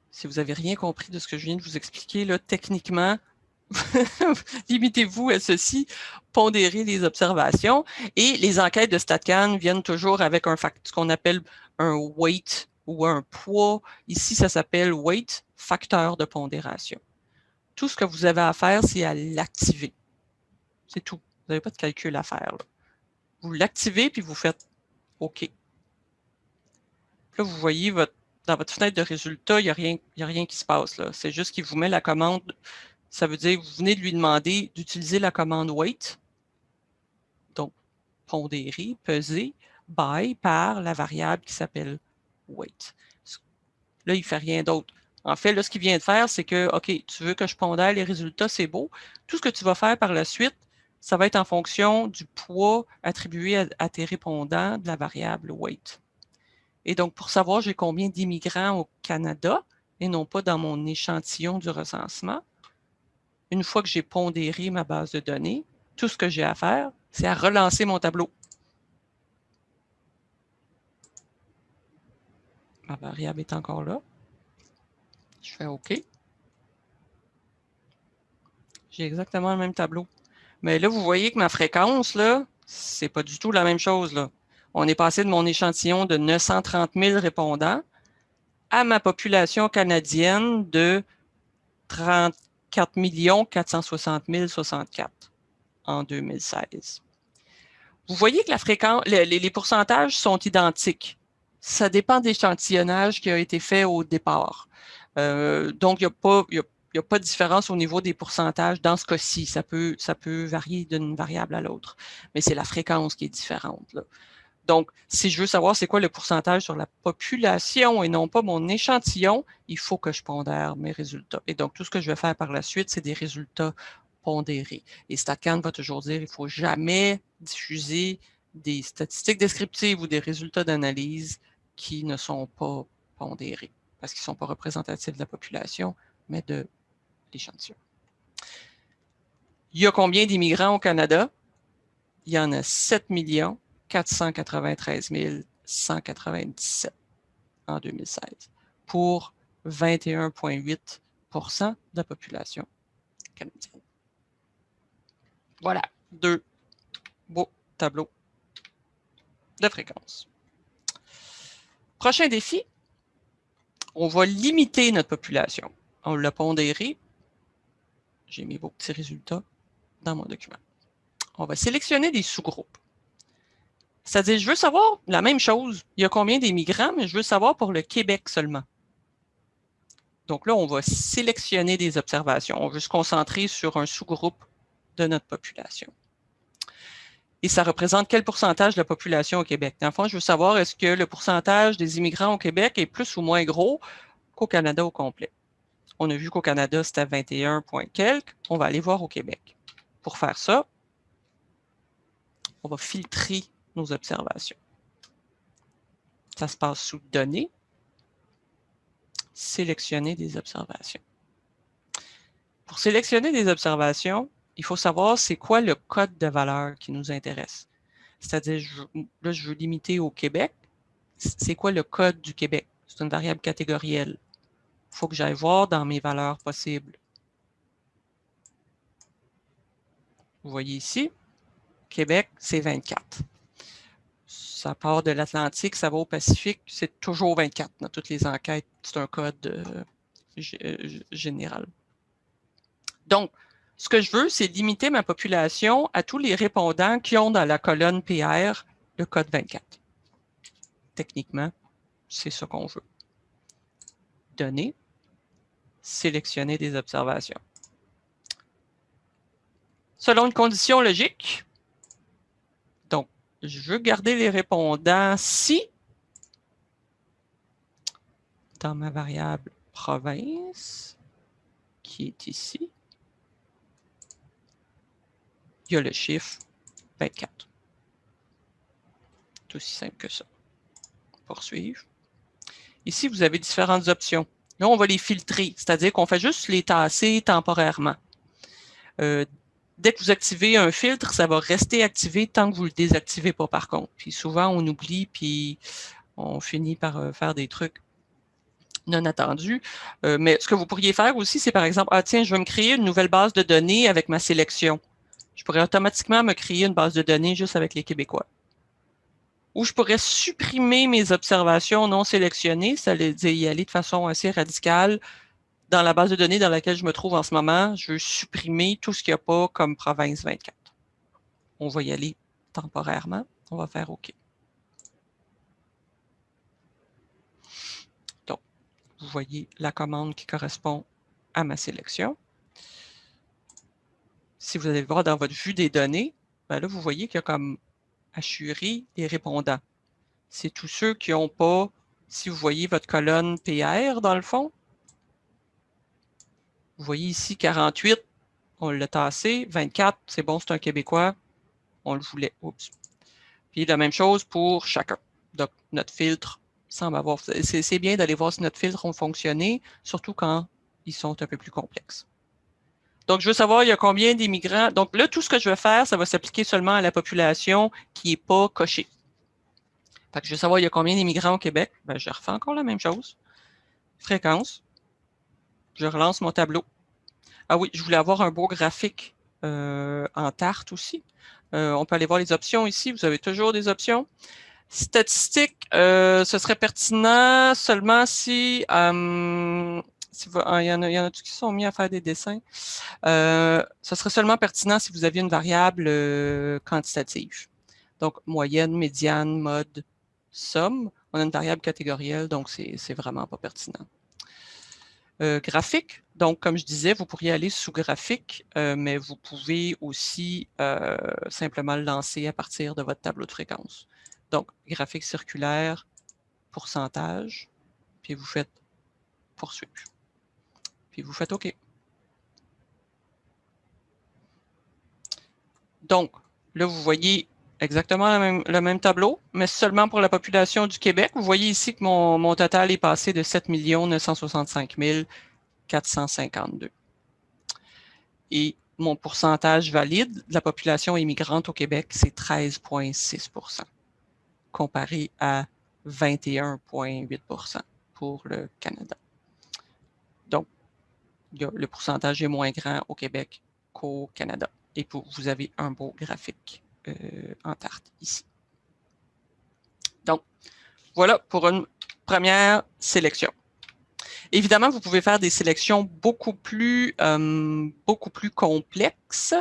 Si vous n'avez rien compris de ce que je viens de vous expliquer, là, techniquement, limitez-vous à ceci, pondérer les observations. Et les enquêtes de StatCan viennent toujours avec un ce qu'on appelle un weight ou un poids. Ici, ça s'appelle weight, facteur de pondération. Tout ce que vous avez à faire, c'est à l'activer. C'est tout. Vous n'avez pas de calcul à faire. Vous l'activez, puis vous faites OK. Là, vous voyez dans votre fenêtre de résultats, il n'y a, rien, a rien qui se passe. C'est juste qu'il vous met la commande. Ça veut dire que vous venez de lui demander d'utiliser la commande weight. Donc, pondérer, peser by par la variable qui s'appelle weight. Là, il ne fait rien d'autre. En fait, là, ce qu'il vient de faire, c'est que, OK, tu veux que je pondère les résultats, c'est beau. Tout ce que tu vas faire par la suite, ça va être en fonction du poids attribué à, tes répondants de la variable weight. Et donc, pour savoir j'ai combien d'immigrants au Canada, et non pas dans mon échantillon du recensement, une fois que j'ai pondéré ma base de données, tout ce que j'ai à faire, c'est à relancer mon tableau. Ma variable est encore là. Je fais OK. J'ai exactement le même tableau. Mais là, vous voyez que ma fréquence, là, c'est pas du tout la même chose. Là. On est passé de mon échantillon de 930 000 répondants à ma population canadienne de 34 460 064 en 2016. Vous voyez que la fréquence, les, pourcentages sont identiques. Ça dépend d'échantillonnage qui a été fait au départ. Euh, donc, il n'y a, pas, a pas de différence au niveau des pourcentages dans ce cas-ci. Ça peut, ça peut varier d'une variable à l'autre, mais c'est la fréquence qui est différente. Donc, si je veux savoir c'est quoi le pourcentage sur la population et non pas mon échantillon, il faut que je pondère mes résultats. Et donc, tout ce que je vais faire par la suite, c'est des résultats pondérés. Et StatCan va toujours dire qu'il ne faut jamais diffuser des statistiques descriptives ou des résultats d'analyse qui ne sont pas pondérés, parce qu'ils ne sont pas représentatifs de la population, mais de l'échantillon. Il y a combien d'immigrants au Canada? Il y en a 7 millions 493 197 en 2016 pour 21,8% de la population canadienne. Voilà, deux beaux tableaux de fréquence. Prochain défi, on va limiter notre population. On l'a pondéré. J'ai mis vos petits résultats dans mon document. On va sélectionner des sous-groupes. C'est-à-dire, je veux savoir la même chose. Il y a combien d'immigrants, mais je veux savoir pour le Québec seulement. Donc là, on va sélectionner des observations. On veut se concentrer sur un sous-groupe de notre population. Et ça représente quel pourcentage de la population au Québec? Dans le fond, je veux savoir est-ce que le pourcentage des immigrants au Québec est plus ou moins gros qu'au Canada au complet? On a vu qu'au Canada, c'était 21 points quelques. On va aller voir au Québec. Pour faire ça, on va filtrer nos observations. Ça se passe sous Données, Sélectionner des observations. Pour sélectionner des observations, il faut savoir c'est quoi le code de valeur qui nous intéresse? C'est-à-dire, là, je veux limiter au Québec. C'est quoi le code du Québec? C'est une variable catégorielle. Il faut que j'aille voir dans mes valeurs possibles. Vous voyez ici, Québec, c'est 24 ça part de l'Atlantique, ça va au Pacifique, c'est toujours 24 dans toutes les enquêtes. C'est un code euh, euh, général. Donc, ce que je veux, c'est limiter ma population à tous les répondants qui ont dans la colonne PR le code 24. Techniquement, c'est ce qu'on veut. Donner, sélectionner des observations. Selon une condition logique, je veux garder les répondants si dans ma variable province, qui est ici, il y a le chiffre 24. C'est aussi simple que ça. Poursuivre. Ici, vous avez différentes options. Là, on va les filtrer, c'est-à-dire qu'on fait juste les tasser temporairement. Euh, dès que vous activez un filtre, ça va rester activé tant que vous ne le désactivez pas par contre. Puis souvent, on oublie, puis on finit par euh, faire des trucs non attendus. Euh, mais ce que vous pourriez faire aussi, c'est par exemple, ah tiens, je vais me créer une nouvelle base de données avec ma sélection. Je pourrais automatiquement me créer une base de données juste avec les Québécois. Ou je pourrais supprimer mes observations non sélectionnées, ça veut dire y aller de façon assez radicale, dans la base de données dans laquelle je me trouve en ce moment, je veux supprimer tout ce qu'il n'y a pas comme province 24. On va y aller temporairement. On va faire OK. Donc, vous voyez la commande qui correspond à ma sélection. Si vous allez voir dans votre vue des données, ben là, vous voyez qu'il y a comme assuré des répondants. C'est tous ceux qui n'ont pas, si vous voyez votre colonne PR dans le fond, vous voyez ici 48, on l'a tassé. 24, c'est bon, c'est un Québécois. On le voulait. Oups. Puis la même chose pour chacun. Donc, notre filtre semble avoir... C'est bien d'aller voir si notre filtre ont fonctionné, surtout quand ils sont un peu plus complexes. Donc, je veux savoir, il y a combien d'immigrants? Donc là, tout ce que je vais faire, ça va s'appliquer seulement à la population qui n'est pas cochée. Fait que je veux savoir, il y a combien d'immigrants au Québec? Ben, je refais encore la même chose. Fréquence. Je relance mon tableau. Ah oui, je voulais avoir un beau graphique euh, en tarte aussi. Euh, on peut aller voir les options ici. Vous avez toujours des options. Statistiques, euh, ce serait pertinent seulement si Ah, il y en a, il qui sont mis à faire des dessins. Euh, ce serait seulement pertinent si vous aviez une variable euh, quantitative. Donc, moyenne, médiane, mode, somme. On a une variable catégorielle, donc c'est vraiment pas pertinent. Euh, graphique, donc comme je disais, vous pourriez aller sous graphique, mais vous pouvez aussi simplement le lancer à partir de votre tableau de fréquence. Donc, graphique circulaire, pourcentage, puis vous faites poursuivre puis vous faites OK. Donc, là, vous voyez exactement le même, tableau, mais seulement pour la population du Québec. Vous voyez ici que mon, total est passé de 7 965 452. Et mon pourcentage valide de la population immigrante au Québec, c'est 13,6% comparé à 21,8% pour le Canada le pourcentage est moins grand au Québec qu'au Canada. Et vous avez un beau graphique euh, en tarte ici. Donc, voilà pour une première sélection. Évidemment, vous pouvez faire des sélections beaucoup plus, euh, beaucoup plus complexes.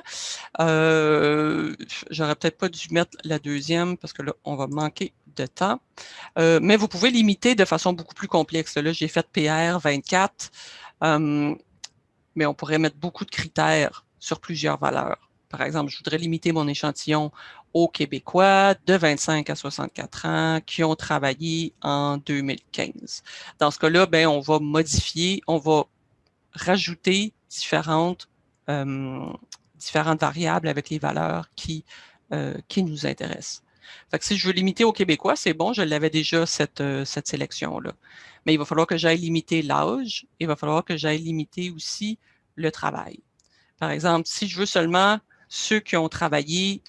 Euh, J'aurais peut-être pas dû mettre la deuxième parce que là, on va manquer de temps. Euh, mais vous pouvez limiter de façon beaucoup plus complexe. Là, j'ai fait PR 24 mais on pourrait mettre beaucoup de critères sur plusieurs valeurs. Par exemple, je voudrais limiter mon échantillon aux Québécois de 25 à 64 ans qui ont travaillé en 2015. Dans ce cas-là, ben, on va modifier, on va rajouter différentes, euh, différentes variables avec les valeurs qui, euh, qui nous intéressent. Si je veux limiter aux Québécois, c'est bon, je l'avais déjà cette, euh, cette sélection-là. Mais il va falloir que j'aille limiter l'âge, il va falloir que j'aille limiter aussi le travail. Par exemple, si je veux seulement ceux qui ont travaillé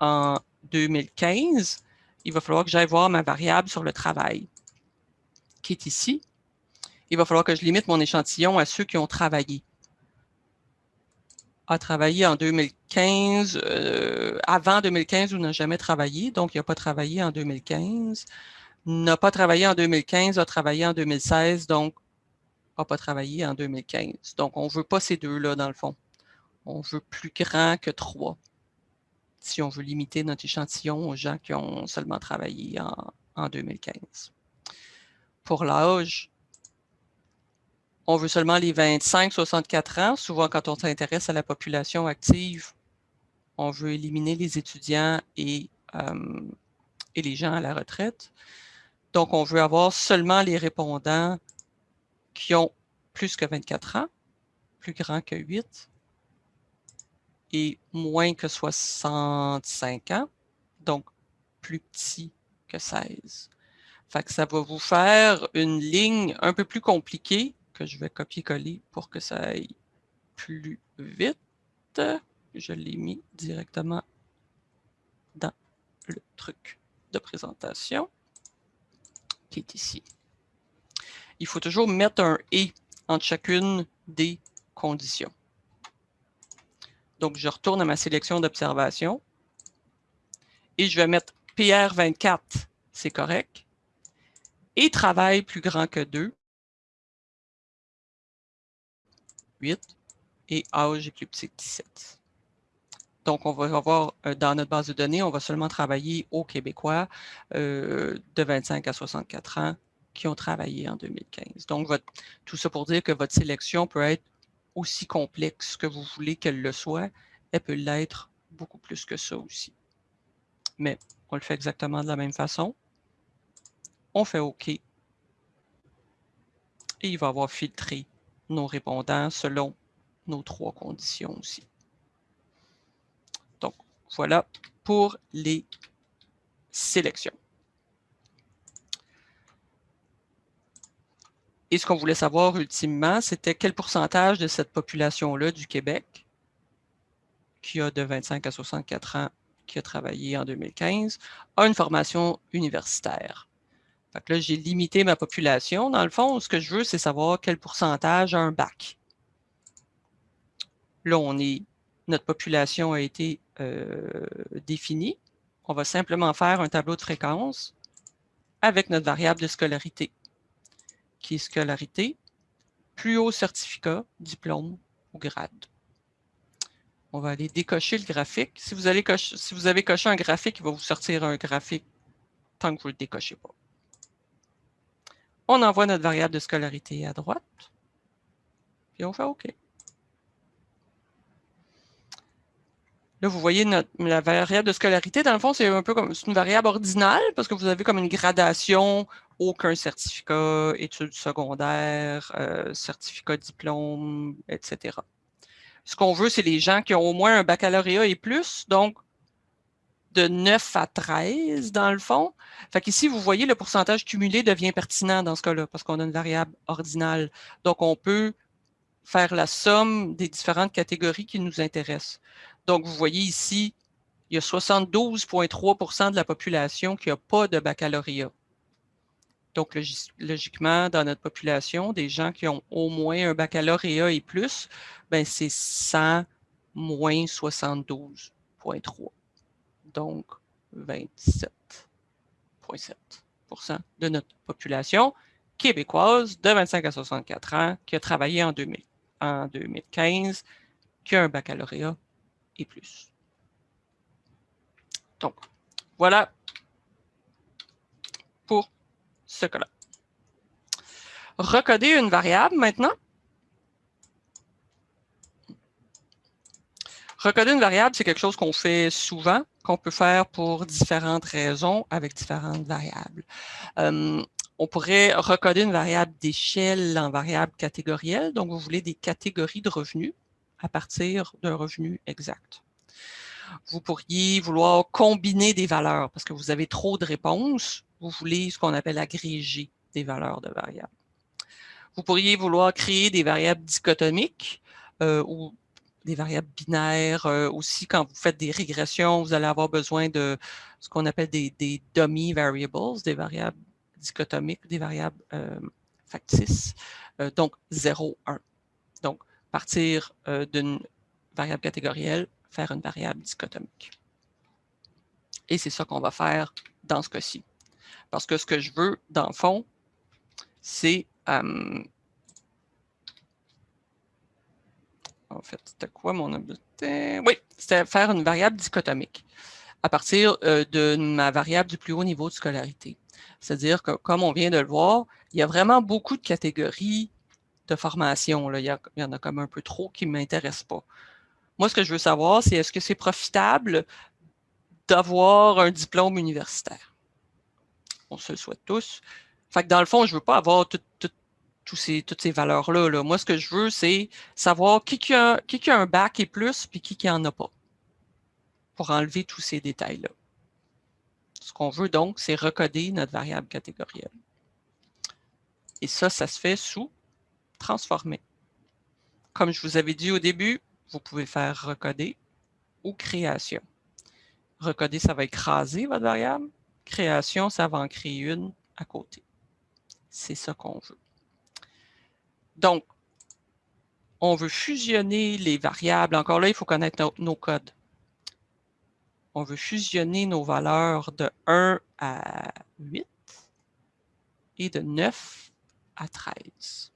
en 2015, il va falloir que j'aille voir ma variable sur le travail, qui est ici. Il va falloir que je limite mon échantillon à ceux qui ont travaillé. A travaillé en 2015, euh, avant 2015 ou n'a jamais travaillé, donc il n'a pas travaillé en 2015. N'a pas travaillé en 2015, a travaillé en 2016, donc n'a pas travaillé en 2015. Donc, on ne veut pas ces deux-là, dans le fond. On veut plus grand que trois, si on veut limiter notre échantillon aux gens qui ont seulement travaillé en, en 2015. Pour l'âge, on veut seulement les 25-64 ans. Souvent, quand on s'intéresse à la population active, on veut éliminer les étudiants et, euh, et les gens à la retraite. Donc, on veut avoir seulement les répondants qui ont plus que 24 ans, plus grand que 8 et moins que 65 ans, donc plus petit que 16. Fait ça va vous faire une ligne un peu plus compliquée que je vais copier-coller pour que ça aille plus vite. Je l'ai mis directement dans le truc de présentation qui est ici. Il faut toujours mettre un « et » entre chacune des conditions. Donc, je retourne à ma sélection d'observation et je vais mettre PR24, c'est correct, et travail plus grand que 2, 8, et âge est plus petit que 17. Donc, on va avoir euh, dans notre base de données, on va seulement travailler aux Québécois euh, de 25 à 64 ans qui ont travaillé en 2015. Donc, tout ça pour dire que votre sélection peut être aussi complexe que vous voulez qu'elle le soit. Elle peut l'être beaucoup plus que ça aussi. Mais on le fait exactement de la même façon. On fait OK. Et il va avoir filtré nos répondants selon nos trois conditions aussi. Donc, voilà pour les sélections. Et ce qu'on voulait savoir ultimement, c'était quel pourcentage de cette population-là du Québec, qui a de 25 à 64 ans, qui a travaillé en 2015, a une formation universitaire. Fait que là, j'ai limité ma population. Dans le fond, ce que je veux, c'est savoir quel pourcentage a un bac. Là, on est, notre population a été euh, définie. On va simplement faire un tableau de fréquence avec notre variable de scolarité qui est scolarité, plus haut certificat, diplôme ou grade. On va aller décocher le graphique. Si vous, allez si vous avez coché un graphique, il va vous sortir un graphique tant que vous ne le décochez pas. On envoie notre variable de scolarité à droite. Puis on fait OK. Là, vous voyez la variable de scolarité. Dans le fond, c'est un peu comme une variable ordinale parce que vous avez comme une gradation, aucun certificat, études secondaires, euh, certificat diplôme, etc. Ce qu'on veut, c'est les gens qui ont au moins un baccalauréat et plus, donc de 9 à 13 dans le fond. Fait qu'ici, vous voyez, le pourcentage cumulé devient pertinent dans ce cas-là parce qu'on a une variable ordinale. Donc, on peut faire la somme des différentes catégories qui nous intéressent. Donc, vous voyez ici, il y a 72,3% de la population qui n'a pas de baccalauréat. Donc, logiquement, dans notre population, des gens qui ont au moins un baccalauréat et plus, ben c'est 100 moins 72,3. Donc, 27,7% de notre population québécoise de 25 à 64 ans qui a travaillé en, 2000, en 2015, qui a un baccalauréat et plus. Donc, voilà pour ce cas-là. Recoder une variable maintenant. Recoder une variable, c'est quelque chose qu'on fait souvent, qu'on peut faire pour différentes raisons avec différentes variables. On pourrait recoder une variable d'échelle en variable catégorielle. Donc, vous voulez des catégories de revenus à partir d'un revenu exact. Vous pourriez vouloir combiner des valeurs parce que vous avez trop de réponses. Vous voulez ce qu'on appelle agréger des valeurs de variables. Vous pourriez vouloir créer des variables dichotomiques euh, ou des variables binaires. Euh, aussi, quand vous faites des régressions, vous allez avoir besoin de ce qu'on appelle des, dummy variables, des variables dichotomiques, des variables euh, factices. donc, 0, 1. Donc, partir euh, d'une variable catégorielle, faire une variable dichotomique. Et c'est ça qu'on va faire dans ce cas-ci. Parce que ce que je veux, dans le fond, c'est... Euh, en fait, c'était quoi mon objectif? Oui, c'était faire une variable dichotomique à partir euh, de ma variable du plus haut niveau de scolarité. C'est-à-dire que, comme on vient de le voir, il y a vraiment beaucoup de catégories de formation. Il, y en a comme un peu trop qui ne m'intéressent pas. Moi, ce que je veux savoir, c'est est-ce que c'est profitable d'avoir un diplôme universitaire? On se le souhaite tous. Fait que dans le fond, je ne veux pas avoir toutes ces valeurs-là. Là. Moi, ce que je veux, c'est savoir qui, qui, a, qui, a, un bac et plus, puis qui n'en a pas, pour enlever tous ces détails-là. Ce qu'on veut donc, c'est recoder notre variable catégorielle. Et ça, ça se fait sous transformer. Comme je vous avais dit au début, vous pouvez faire recoder ou création. Recoder, ça va écraser votre variable. Création, ça va en créer une à côté. C'est ça qu'on veut. Donc, on veut fusionner les variables. Encore là, il faut connaître nos codes. On veut fusionner nos valeurs de 1 à 8 et de 9 à 13.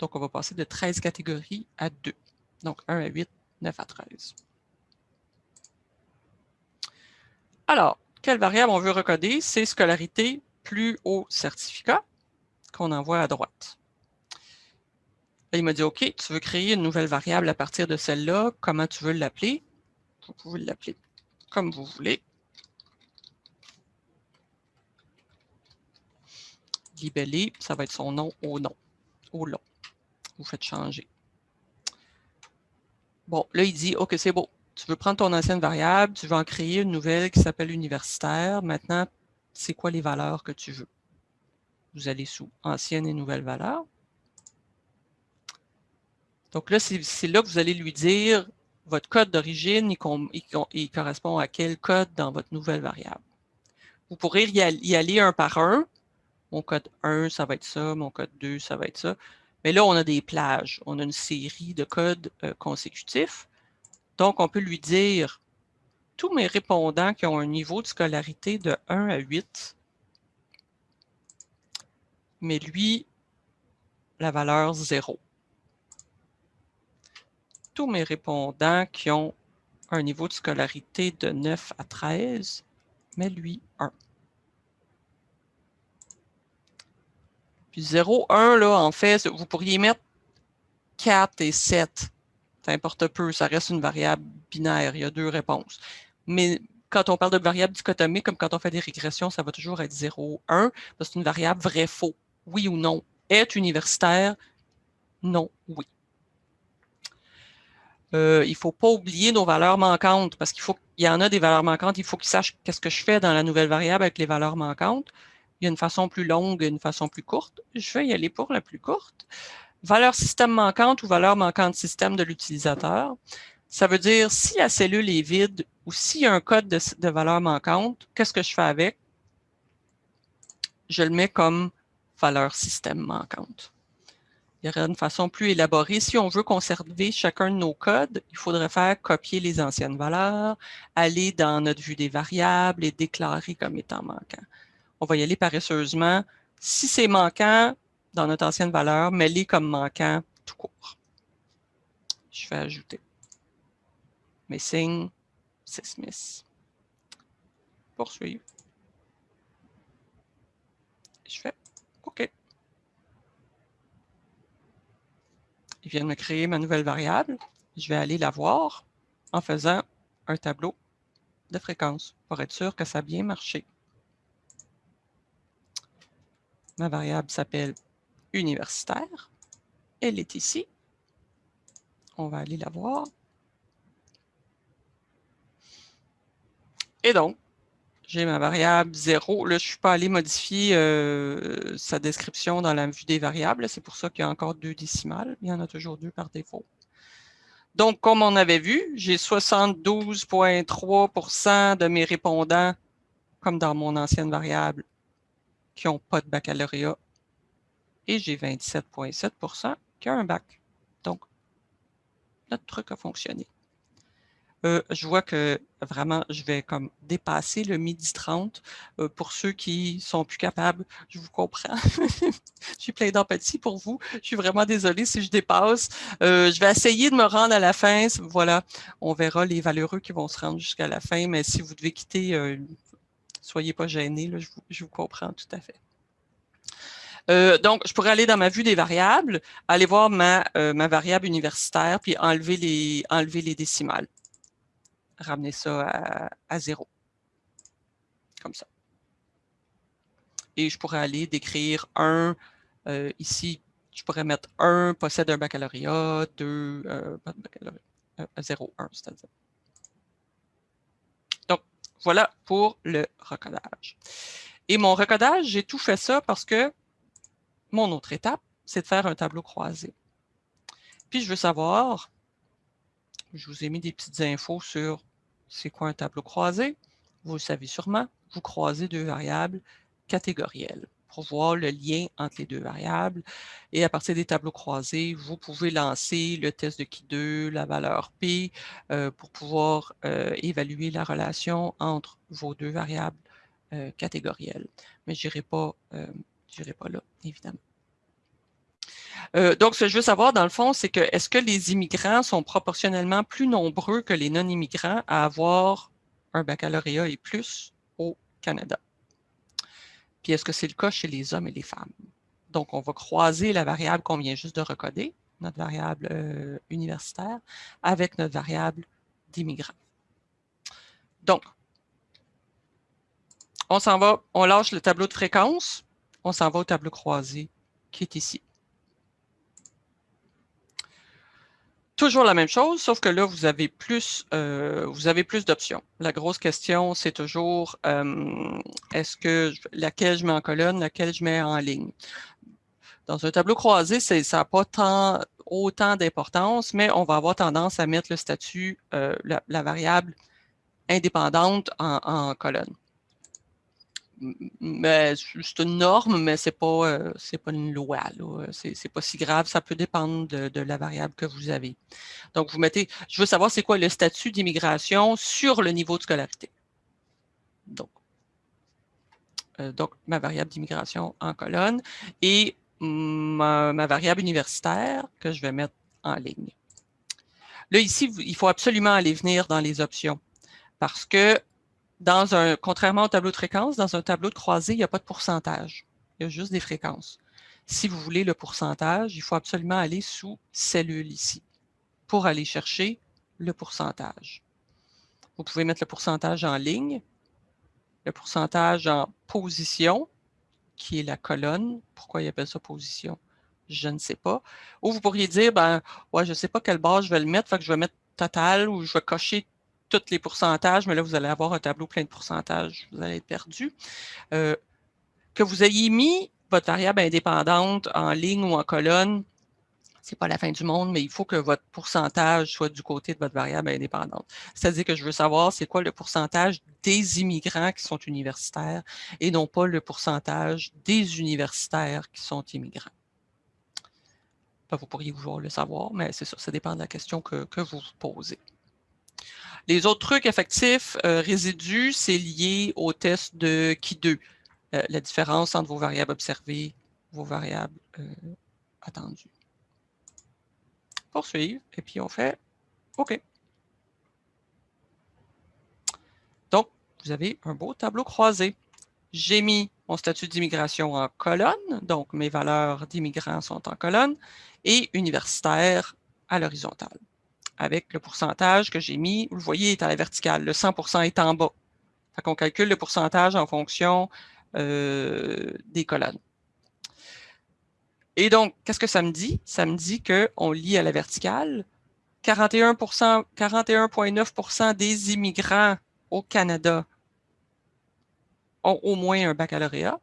Donc, on va passer de 13 catégories à 2. Donc, 1 à 8, 9 à 13. Alors, quelle variable on veut recoder? C'est scolarité plus haut certificat qu'on envoie à droite. Il m'a dit, OK, tu veux créer une nouvelle variable à partir de celle-là. Comment tu veux l'appeler? Vous pouvez l'appeler comme vous voulez. Libellé, ça va être son nom au nom, au long vous faites changer. Bon, là, il dit, OK, c'est beau. Tu veux prendre ton ancienne variable, tu veux en créer une nouvelle qui s'appelle universitaire. Maintenant, c'est quoi les valeurs que tu veux? Vous allez sous ancienne et nouvelle valeur. Donc là, c'est là que vous allez lui dire votre code d'origine, il, correspond à quel code dans votre nouvelle variable. Vous pourrez y aller un par un. Mon code 1, ça va être ça. Mon code 2, ça va être ça. Mais là, on a des plages. On a une série de codes euh, consécutifs. Donc, on peut lui dire, tous mes répondants qui ont un niveau de scolarité de 1 à 8, mais lui, la valeur 0. Tous mes répondants qui ont un niveau de scolarité de 9 à 13, mais lui 1. Puis 0, 1, là, en fait, vous pourriez mettre 4 et 7. Ça importe peu, ça reste une variable binaire, il y a deux réponses. Mais quand on parle de variable dichotomique, comme quand on fait des régressions, ça va toujours être 0, 1, parce que c'est une variable vrai-faux, oui ou non. Est universitaire, non, oui. Euh, il ne faut pas oublier nos valeurs manquantes, parce qu'il faut il y en a des valeurs manquantes, il faut qu'ils sachent qu'est-ce que je fais dans la nouvelle variable avec les valeurs manquantes. Il y a une façon plus longue une façon plus courte. Je vais y aller pour la plus courte. Valeur système manquante ou valeur manquante système de l'utilisateur. Ça veut dire si la cellule est vide ou s'il y a un code de, de valeur manquante, qu'est-ce que je fais avec? Je le mets comme valeur système manquante. Il y aurait une façon plus élaborée. Si on veut conserver chacun de nos codes, il faudrait faire copier les anciennes valeurs, aller dans notre vue des variables et déclarer comme étant manquant on va y aller paresseusement. Si c'est manquant dans notre ancienne valeur, mets-les comme manquant tout court. Je vais ajouter missing Smith. Poursuivre. Je fais OK. Il vient de me créer ma nouvelle variable. Je vais aller la voir en faisant un tableau de fréquence pour être sûr que ça a bien marché. Ma variable s'appelle universitaire. Elle est ici. On va aller la voir. Et donc, j'ai ma variable 0. Là, je ne suis pas allé modifier euh, sa description dans la vue des variables. C'est pour ça qu'il y a encore deux décimales. Il y en a toujours deux par défaut. Donc, comme on avait vu, j'ai 72,3% de mes répondants, comme dans mon ancienne variable, qui n'ont pas de baccalauréat. Et j'ai 27,7% qui ont un bac. Donc, notre truc a fonctionné. Euh, je vois que vraiment, je vais comme dépasser le midi 30. Euh, pour ceux qui sont plus capables, je vous comprends. je suis plein d'empathie pour vous. Je suis vraiment désolée si je dépasse. Euh, je vais essayer de me rendre à la fin. Voilà, on verra les valeureux qui vont se rendre jusqu'à la fin. Mais si vous devez quitter soyez pas gênés, je, vous, comprends tout à fait. Donc, je pourrais aller dans ma vue des variables, aller voir ma, variable universitaire, puis enlever les décimales. Ramener ça à, zéro. Comme ça. Et je pourrais aller décrire un, euh, ici, je pourrais mettre un possède un baccalauréat, deux, pas de baccalauréat, 0, 1, c'est-à-dire. Voilà pour le recodage. Et mon recodage, j'ai tout fait ça parce que mon autre étape, c'est de faire un tableau croisé. Puis je veux savoir, je vous ai mis des petites infos sur c'est quoi un tableau croisé? Vous le savez sûrement, vous croisez deux variables catégorielles pour voir le lien entre les deux variables. Et à partir des tableaux croisés, vous pouvez lancer le test de Ki2, la valeur P, euh, pour pouvoir euh, évaluer la relation entre vos deux variables euh, catégorielles. Mais je n'irai pas là, évidemment. Donc, ce que je veux savoir, dans le fond, c'est que est-ce que les immigrants sont proportionnellement plus nombreux que les non-immigrants à avoir un baccalauréat et plus au Canada? Puis est-ce que c'est le cas chez les hommes et les femmes? Donc, on va croiser la variable qu'on vient juste de recoder, notre variable euh, universitaire, avec notre variable d'immigrants. Donc, on s'en va, on lâche le tableau de fréquence, on s'en va au tableau croisé qui est ici. Toujours la même chose, sauf que là, vous avez plus, euh, vous avez plus d'options. La grosse question, c'est toujours euh, est-ce que laquelle je mets en colonne, laquelle je mets en ligne? Dans un tableau croisé, ça n'a pas tant, autant d'importance, mais on va avoir tendance à mettre le statut, euh, la, variable indépendante en colonne c'est une norme, mais ce n'est pas, euh, pas une loi. Ce n'est pas si grave. Ça peut dépendre de, la variable que vous avez. Donc, vous mettez, je veux savoir c'est quoi le statut d'immigration sur le niveau de scolarité. Donc, euh, donc ma variable d'immigration en colonne. Et ma variable universitaire que je vais mettre en ligne. Là, ici, il faut absolument aller venir dans les options parce que dans un, contrairement au tableau de fréquence, dans un tableau de croisée, il n'y a pas de pourcentage. Il y a juste des fréquences. Si vous voulez le pourcentage, il faut absolument aller sous cellule ici pour aller chercher le pourcentage. Vous pouvez mettre le pourcentage en ligne, le pourcentage en position, qui est la colonne. Pourquoi il appelle ça position? Je ne sais pas. Ou vous pourriez dire, ben, ouais, je ne sais pas quelle base je vais le mettre, fait que je vais mettre total ou je vais cocher tous les pourcentages, mais là, vous allez avoir un tableau plein de pourcentages, vous allez être perdu. Euh, que vous ayez mis votre variable indépendante en ligne ou en colonne, ce n'est pas la fin du monde, mais il faut que votre pourcentage soit du côté de votre variable indépendante. C'est-à-dire que je veux savoir c'est quoi le pourcentage des immigrants qui sont universitaires et non pas le pourcentage des universitaires qui sont immigrants? vous pourriez vouloir le savoir, mais c'est ça, ça dépend de la question que, que vous vous posez. Les autres trucs effectifs, euh, résidus, c'est lié au test de Qui2, euh, la différence entre vos variables observées, vos variables euh, attendues. Poursuivre, et puis on fait OK. Donc, vous avez un beau tableau croisé. J'ai mis mon statut d'immigration en colonne, donc mes valeurs d'immigrants sont en colonne, et universitaire à l'horizontale avec le pourcentage que j'ai mis, vous le voyez, est à la verticale. Le 100% est en bas. Fait qu'on calcule le pourcentage en fonction euh, des colonnes. Et donc, qu'est-ce que ça me dit? Ça me dit qu'on lit à la verticale 41,9% des immigrants au Canada ont au moins un baccalauréat,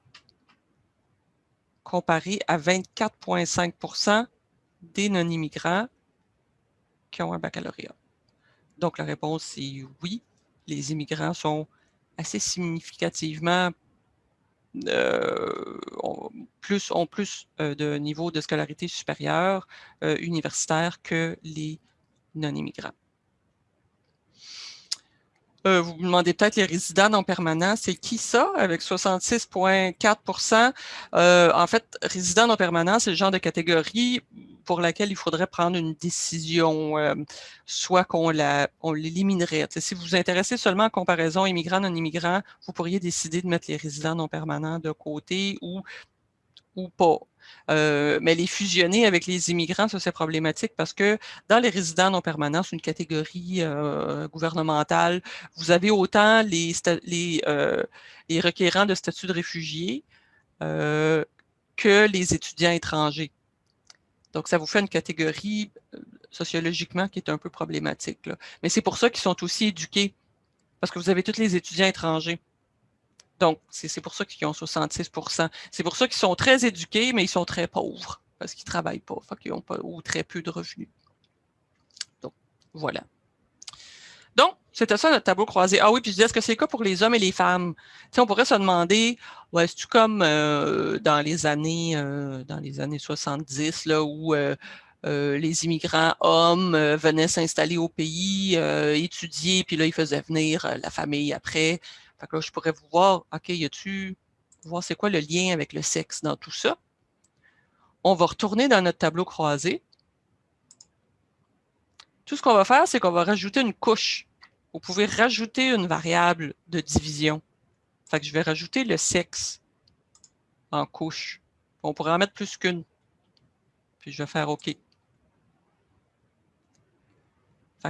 comparé à 24,5% des non-immigrants qui ont un baccalauréat. Donc, la réponse est oui. Les immigrants sont assez significativement euh, ont plus, ont plus euh, de niveau de scolarité supérieure euh, universitaire que les non-immigrants. Vous vous demandez peut-être les résidents non permanents, c'est qui ça? Avec 66,4% euh, En fait, résidents non permanents, c'est le genre de catégorie pour laquelle il faudrait prendre une décision, euh, soit qu'on on l'éliminerait. Si vous vous intéressez seulement à comparaison immigrants-non-immigrants, vous pourriez décider de mettre les résidents non permanents de côté ou, ou pas. Euh, mais les fusionner avec les immigrants, ça c'est problématique parce que dans les résidents non permanents, c'est une catégorie euh, gouvernementale. Vous avez autant les, les, les, requérants de statut de réfugié que les étudiants étrangers. Donc, ça vous fait une catégorie sociologiquement qui est un peu problématique. Mais c'est pour ça qu'ils sont aussi éduqués, parce que vous avez tous les étudiants étrangers. Donc, c'est pour ça qu'ils ont 66% C'est pour ça qu'ils sont très éduqués, mais ils sont très pauvres parce qu'ils ne travaillent pas, pas ou très peu de revenus. Donc, voilà. C'était ça notre tableau croisé. Ah oui, puis je disais, est-ce que c'est le cas pour les hommes et les femmes? On pourrait se demander, est-ce comme euh, dans les années euh, dans les années 70, là, où euh, les immigrants hommes venaient s'installer au pays, étudier, puis là, ils faisaient venir la famille après. Fait que là, je pourrais vous voir, OK, y a-tu, voir c'est quoi le lien avec le sexe dans tout ça? On va retourner dans notre tableau croisé. Tout ce qu'on va faire, c'est qu'on va rajouter une couche. Vous pouvez rajouter une variable de division. Fait je vais rajouter le sexe en couche. On pourrait en mettre plus qu'une. Puis je vais faire OK. Fait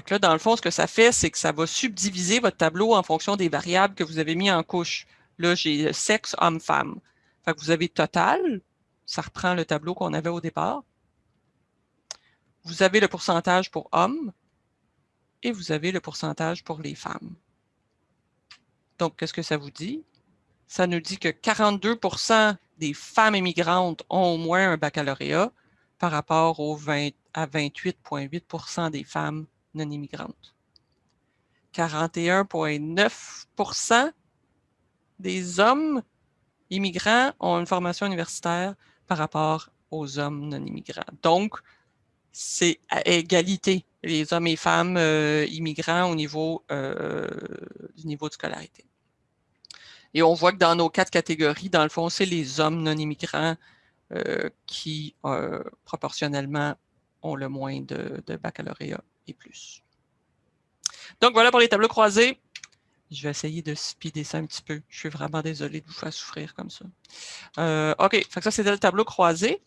que là, dans le fond, ce que ça fait, c'est que ça va subdiviser votre tableau en fonction des variables que vous avez mis en couche. Là, j'ai sexe, homme, femme. Fait vous avez total, ça reprend le tableau qu'on avait au départ. Vous avez le pourcentage pour hommes et vous avez le pourcentage pour les femmes. Donc, qu'est-ce que ça vous dit? Ça nous dit que 42% des femmes immigrantes ont au moins un baccalauréat par rapport aux 20, à 28,8% des femmes non immigrantes. 41,9% des hommes immigrants ont une formation universitaire par rapport aux hommes non immigrants. Donc, c'est à égalité, les hommes et femmes euh, immigrants au niveau euh, du niveau de scolarité. Et on voit que dans nos quatre catégories, dans le fond, c'est les hommes non immigrants qui, proportionnellement, ont le moins de, baccalauréat et plus. Donc, voilà pour les tableaux croisés. Je vais essayer de speeder ça un petit peu. Je suis vraiment désolé de vous faire souffrir comme ça. Euh, OK, ça, c'était le tableau croisé.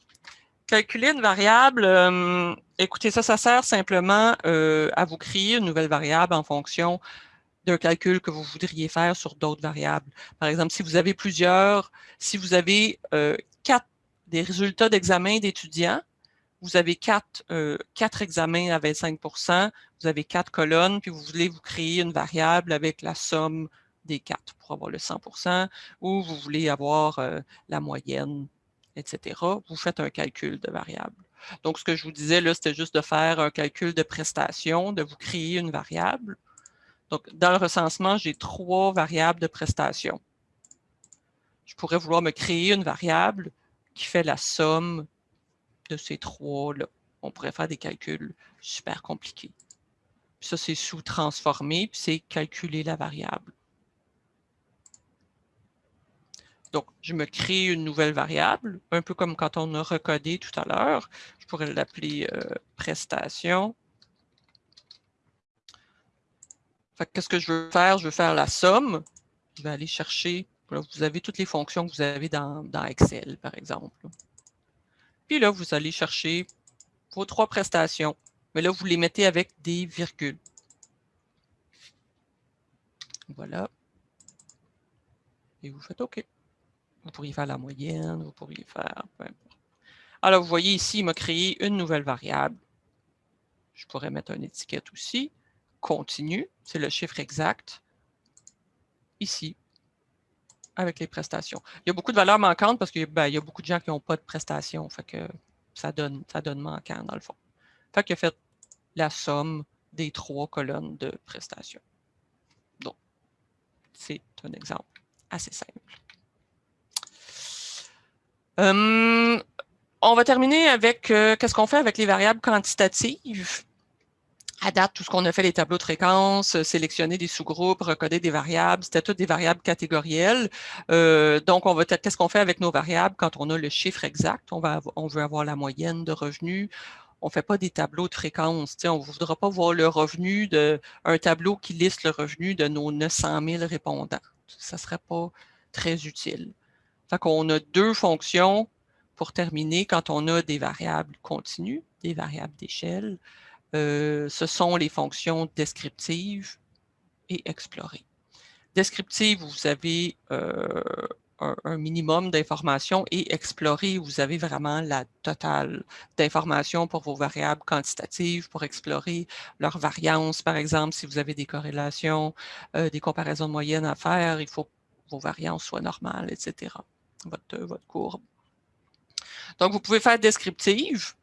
Calculer une variable, euh, écoutez, ça, ça sert simplement euh, à vous créer une nouvelle variable en fonction d'un calcul que vous voudriez faire sur d'autres variables. Par exemple, si vous avez plusieurs, si vous avez quatre des résultats d'examen d'étudiants, vous avez quatre, euh, quatre examens à 25% vous avez quatre colonnes, puis vous voulez vous créer une variable avec la somme des quatre pour avoir le 100% ou vous voulez avoir euh, la moyenne, etc. Vous faites un calcul de variable. Donc, ce que je vous disais, là, c'était juste de faire un calcul de prestation, de vous créer une variable. Donc, dans le recensement, j'ai trois variables de prestation. Je pourrais vouloir me créer une variable qui fait la somme de ces trois-là. On pourrait faire des calculs super compliqués. ça, c'est sous-transformer, puis c'est calculer la variable. Donc, je me crée une nouvelle variable, un peu comme quand on a recodé tout à l'heure. Je pourrais l'appeler euh, prestation. Qu'est-ce que je veux faire? Je veux faire la somme. Je vais aller chercher, vous avez toutes les fonctions que vous avez dans Excel, par exemple. Puis là, vous allez chercher vos trois prestations. Mais là, vous les mettez avec des virgules. Voilà. Et vous faites OK. Vous pourriez faire la moyenne, vous pourriez faire peu importe. Alors, vous voyez ici, il m'a créé une nouvelle variable. Je pourrais mettre une étiquette aussi. Continue, c'est le chiffre exact. Ici, avec les prestations. Il y a beaucoup de valeurs manquantes parce qu'il ben, y a beaucoup de gens qui n'ont pas de prestations. Ça donne, ça donne manquant dans le fond. Fait qu'il a fait la somme des trois colonnes de prestations. Donc, c'est un exemple assez simple. Hum, on va terminer avec euh, qu'est-ce qu'on fait avec les variables quantitatives? À date, tout ce qu'on a fait, les tableaux de fréquence, euh, sélectionner des sous-groupes, recoder des variables, c'était toutes des variables catégorielles. Euh, donc, on va qu'est-ce qu'on fait avec nos variables quand on a le chiffre exact? On veut avoir la moyenne de revenus. On ne fait pas des tableaux de fréquence. On ne voudra pas voir le revenu de un tableau qui liste le revenu de nos 900 000 répondants. Ça ne serait pas très utile. Fait qu'on a deux fonctions pour terminer quand on a des variables continues, des variables d'échelle. Euh, ce sont les fonctions descriptives et explorées. Descriptive, vous avez euh, un, minimum d'informations et explorer, vous avez vraiment la totale d'informations pour vos variables quantitatives, pour explorer leur variance, par exemple, si vous avez des corrélations, euh, des comparaisons de moyenne à faire, il faut que vos variances soient normales, etc. Votre, votre courbe. Donc, vous pouvez faire descriptive,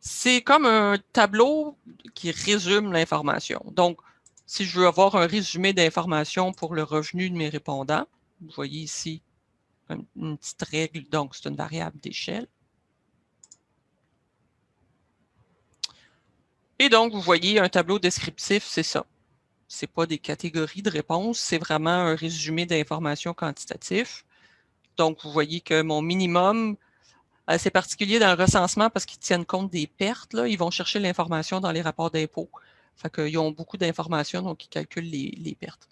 c'est comme un tableau qui résume l'information. Donc, si je veux avoir un résumé d'informations pour le revenu de mes répondants, vous voyez ici une petite règle, donc c'est une variable d'échelle. Et donc, vous voyez un tableau descriptif, c'est ça. Ce pas des catégories de réponses, c'est vraiment un résumé d'informations quantitatif. Donc, vous voyez que mon minimum, c'est particulier dans le recensement parce qu'ils tiennent compte des pertes. Ils vont chercher l'information dans les rapports d'impôts. Fait qu'ils ont beaucoup d'informations, donc ils calculent les, pertes.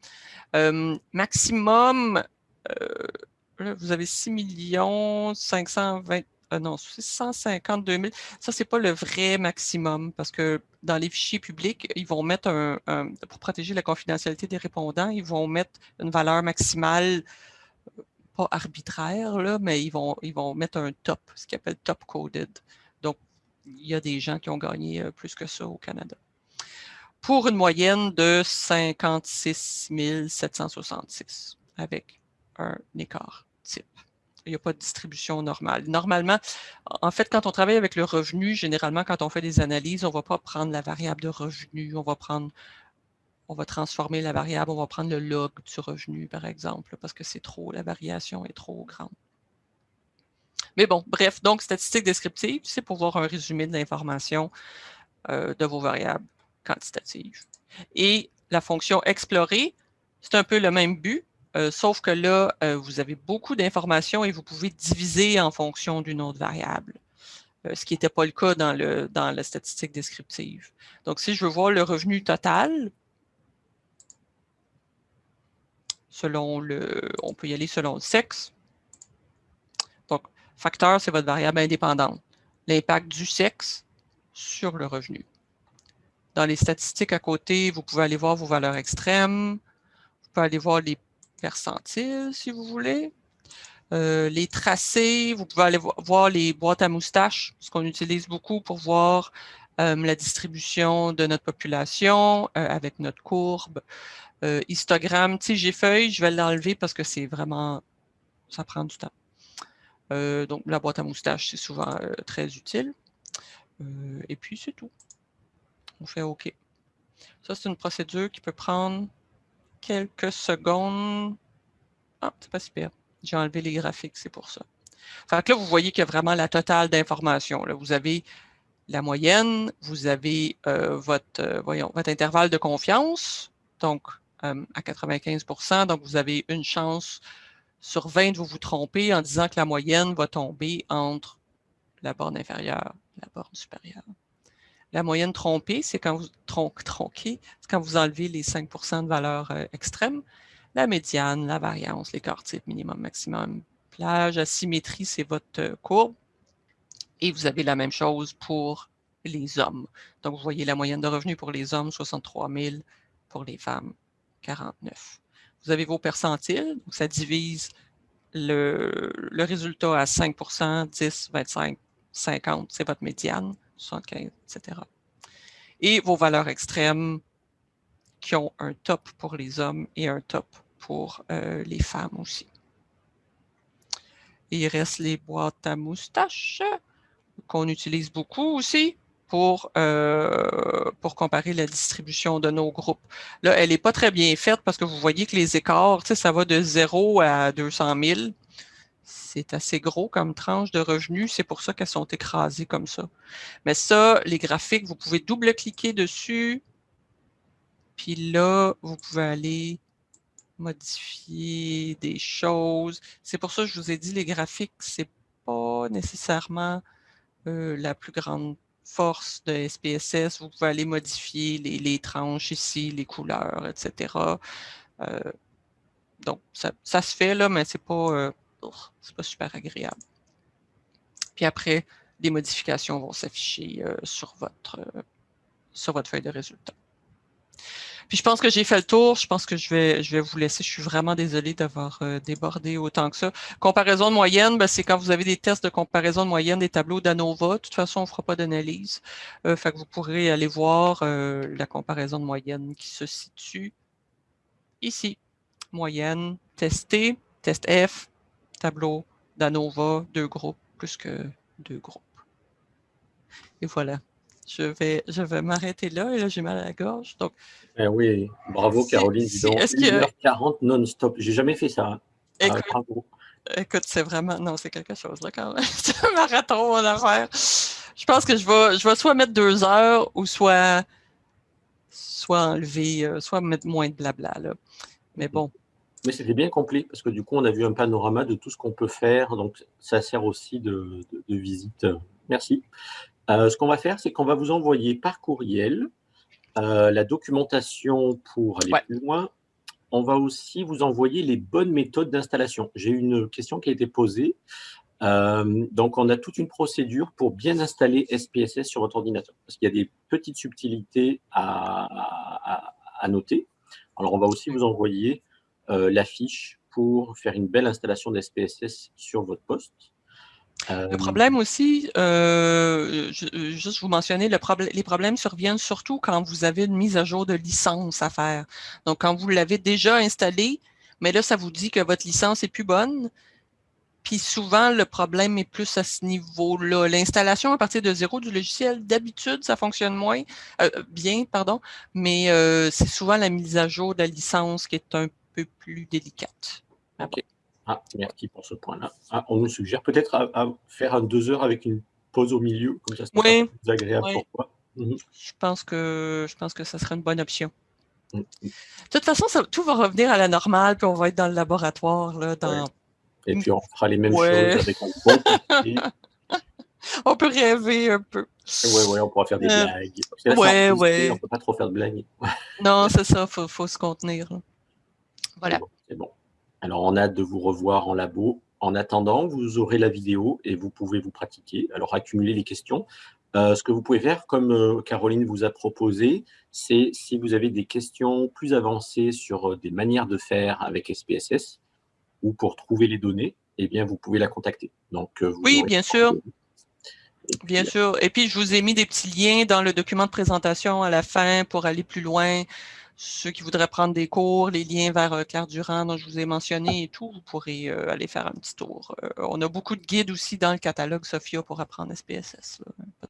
Euh, maximum, euh, vous avez 6 520 non, 652 000. Ça, c'est pas le vrai maximum parce que dans les fichiers publics, ils vont mettre un, pour protéger la confidentialité des répondants, ils vont mettre une valeur maximale arbitraire, là, mais ils vont, ils vont mettre un top, ce qu'ils appellent top coded. Donc, il y a des gens qui ont gagné euh, plus que ça au Canada. Pour une moyenne de 56 766 avec un écart type. Il n'y a pas de distribution normale. Normalement, en fait, quand on travaille avec le revenu, généralement, quand on fait des analyses, on ne va pas prendre la variable de revenu, on va prendre on va transformer la variable, on va prendre le log du revenu, par exemple, parce que c'est trop, la variation est trop grande. Mais bon, bref, donc statistique descriptive, c'est pour voir un résumé de l'information euh, de vos variables quantitatives. Et la fonction explorer, c'est un peu le même but. Euh, sauf que là, euh, vous avez beaucoup d'informations et vous pouvez diviser en fonction d'une autre variable, euh, ce qui n'était pas le cas dans, le, dans la statistique descriptive. Donc, si je veux voir le revenu total, selon le, on peut y aller selon le sexe. Donc, facteur, c'est votre variable indépendante. L'impact du sexe sur le revenu. Dans les statistiques à côté, vous pouvez aller voir vos valeurs extrêmes. Vous pouvez aller voir les percentiles, si vous voulez. Euh, les tracés, vous pouvez aller voir les boîtes à moustaches, ce qu'on utilise beaucoup pour voir euh, la distribution de notre population euh, avec notre courbe. histogramme, TG-feuille, je vais l'enlever parce que c'est vraiment, ça prend du temps. donc, la boîte à moustaches, c'est souvent très utile. et puis, c'est tout. On fait OK. Ça, c'est une procédure qui peut prendre quelques secondes. Ah, c'est pas super. J'ai enlevé les graphiques, c'est pour ça. Fait que là, vous voyez qu'il y a vraiment la totale d'informations. Vous avez la moyenne, vous avez euh, votre, euh, votre intervalle de confiance, donc euh, à 95% donc vous avez une chance sur 20 de vous vous tromper en disant que la moyenne va tomber entre la borne inférieure et la borne supérieure. La moyenne trompée, c'est quand vous tronquez, c'est quand vous enlevez les 5% de valeur euh, extrême. La médiane, la variance, l'écart type, minimum, maximum, plage, asymétrie, c'est votre euh, courbe. Et vous avez la même chose pour les hommes. Donc, vous voyez la moyenne de revenus pour les hommes, 63 000, pour les femmes, 49. Vous avez vos percentiles, donc ça divise le résultat à 5% 10, 25, 50, c'est votre médiane. 75, etc. Et vos valeurs extrêmes qui ont un top pour les hommes et un top pour euh, les femmes aussi. il reste les boîtes à moustaches qu'on utilise beaucoup aussi pour, euh, pour comparer la distribution de nos groupes. Là, elle n'est pas très bien faite parce que vous voyez que les écarts, ça va de 0 à 200 000 c'est assez gros comme tranche de revenus, c'est pour ça qu'elles sont écrasées comme ça. Mais ça, les graphiques, vous pouvez double-cliquer dessus, puis là, vous pouvez aller modifier des choses. C'est pour ça que je vous ai dit, les graphiques, c'est pas nécessairement euh, la plus grande force de SPSS. Vous pouvez aller modifier les, tranches ici, les couleurs, etc. Euh, donc, ça, se fait là, mais c'est pas... Euh, c'est pas super agréable. Puis après, les modifications vont s'afficher euh, sur, votre, euh, sur votre feuille de résultats. Puis je pense que j'ai fait le tour. Je pense que je vais, je vais vous laisser. Je suis vraiment désolée d'avoir euh, débordé autant que ça. Comparaison de moyenne, ben, c'est quand vous avez des tests de comparaison de moyenne des tableaux d'ANOVA. De toute façon, on ne fera pas d'analyse. vous pourrez aller voir la comparaison de moyenne qui se situe ici. Moyenne, testée, test F, tableau d'ANOVA, deux groupes, plus que deux groupes. Et voilà. Je vais, je vais m'arrêter là, et là, j'ai mal à la gorge. Donc,
eh oui, bravo Caroline, dis donc, 1h40 non-stop. J'ai jamais fait ça. Hein.
Ah, écoute, bravo. Écoute, c'est vraiment... Non, c'est quelque chose, là, quand même. c'est un marathon en affaire. Je pense que je vais, je vais soit mettre deux heures ou soit, soit enlever, euh, soit mettre moins de blabla, là. Mais bon,
mais c'était bien complet, parce que du coup, on a vu un panorama de tout ce qu'on peut faire, donc ça sert aussi de, visite. Merci. Euh, ce qu'on va faire, c'est qu'on va vous envoyer par courriel euh, la documentation pour aller plus loin. On va aussi vous envoyer les bonnes méthodes d'installation. J'ai une question qui a été posée. Euh, donc, on a toute une procédure pour bien installer SPSS sur votre ordinateur, parce qu'il y a des petites subtilités à, à noter. Alors, on va aussi vous envoyer l'affiche pour faire une belle installation d'SPSS sur votre poste.
Le euh, problème aussi, euh, juste vous mentionner, le les problèmes surviennent surtout quand vous avez une mise à jour de licence à faire. Donc, quand vous l'avez déjà installé, mais là, ça vous dit que votre licence est plus bonne. Puis souvent, le problème est plus à ce niveau-là. L'installation à partir de zéro du logiciel, d'habitude, ça fonctionne moins bien, pardon, mais c'est souvent la mise à jour de la licence qui est un peu plus délicate.
Ok. Ah, merci pour ce point-là. Ah, on nous suggère peut-être à, faire un deux heures avec une pause au milieu, comme ça c'est
oui,
plus agréable pour toi.
Mhm. Je pense que je pense que ça serait une bonne option.
Mmh.
De toute façon, ça, tout va revenir à la normale, puis on va être dans le laboratoire. Là, dans...
Ouais. Et puis on fera les mêmes
Ouais.
choses avec un bon
On peut rêver un peu.
Ouais, ouais, on pourra faire des
Euh,
blagues.
Ouais, ouais.
On peut pas trop faire de blagues.
Non, c'est ça, faut, faut se contenir. là. Voilà.
C'est bon. Alors, on a hâte de vous revoir en labo. En attendant, vous aurez la vidéo et vous pouvez vous pratiquer. Alors, accumuler les questions. Euh, ce que vous pouvez faire, comme euh, Caroline vous a proposé, c'est si vous avez des questions plus avancées sur euh, des manières de faire avec SPSS ou pour trouver les données, eh bien, vous pouvez la contacter. Donc, vous
Oui, bien sûr.
Puis,
Bien sûr. Et puis, je vous ai mis des petits liens dans le document de présentation à la fin pour aller plus loin. Ceux qui voudraient prendre des cours, les liens vers euh, Claire Durand dont je vous ai mentionné et tout, vous pourrez euh, aller faire un petit tour. Euh, on a beaucoup de guides aussi dans le catalogue Sophia pour apprendre SPSS.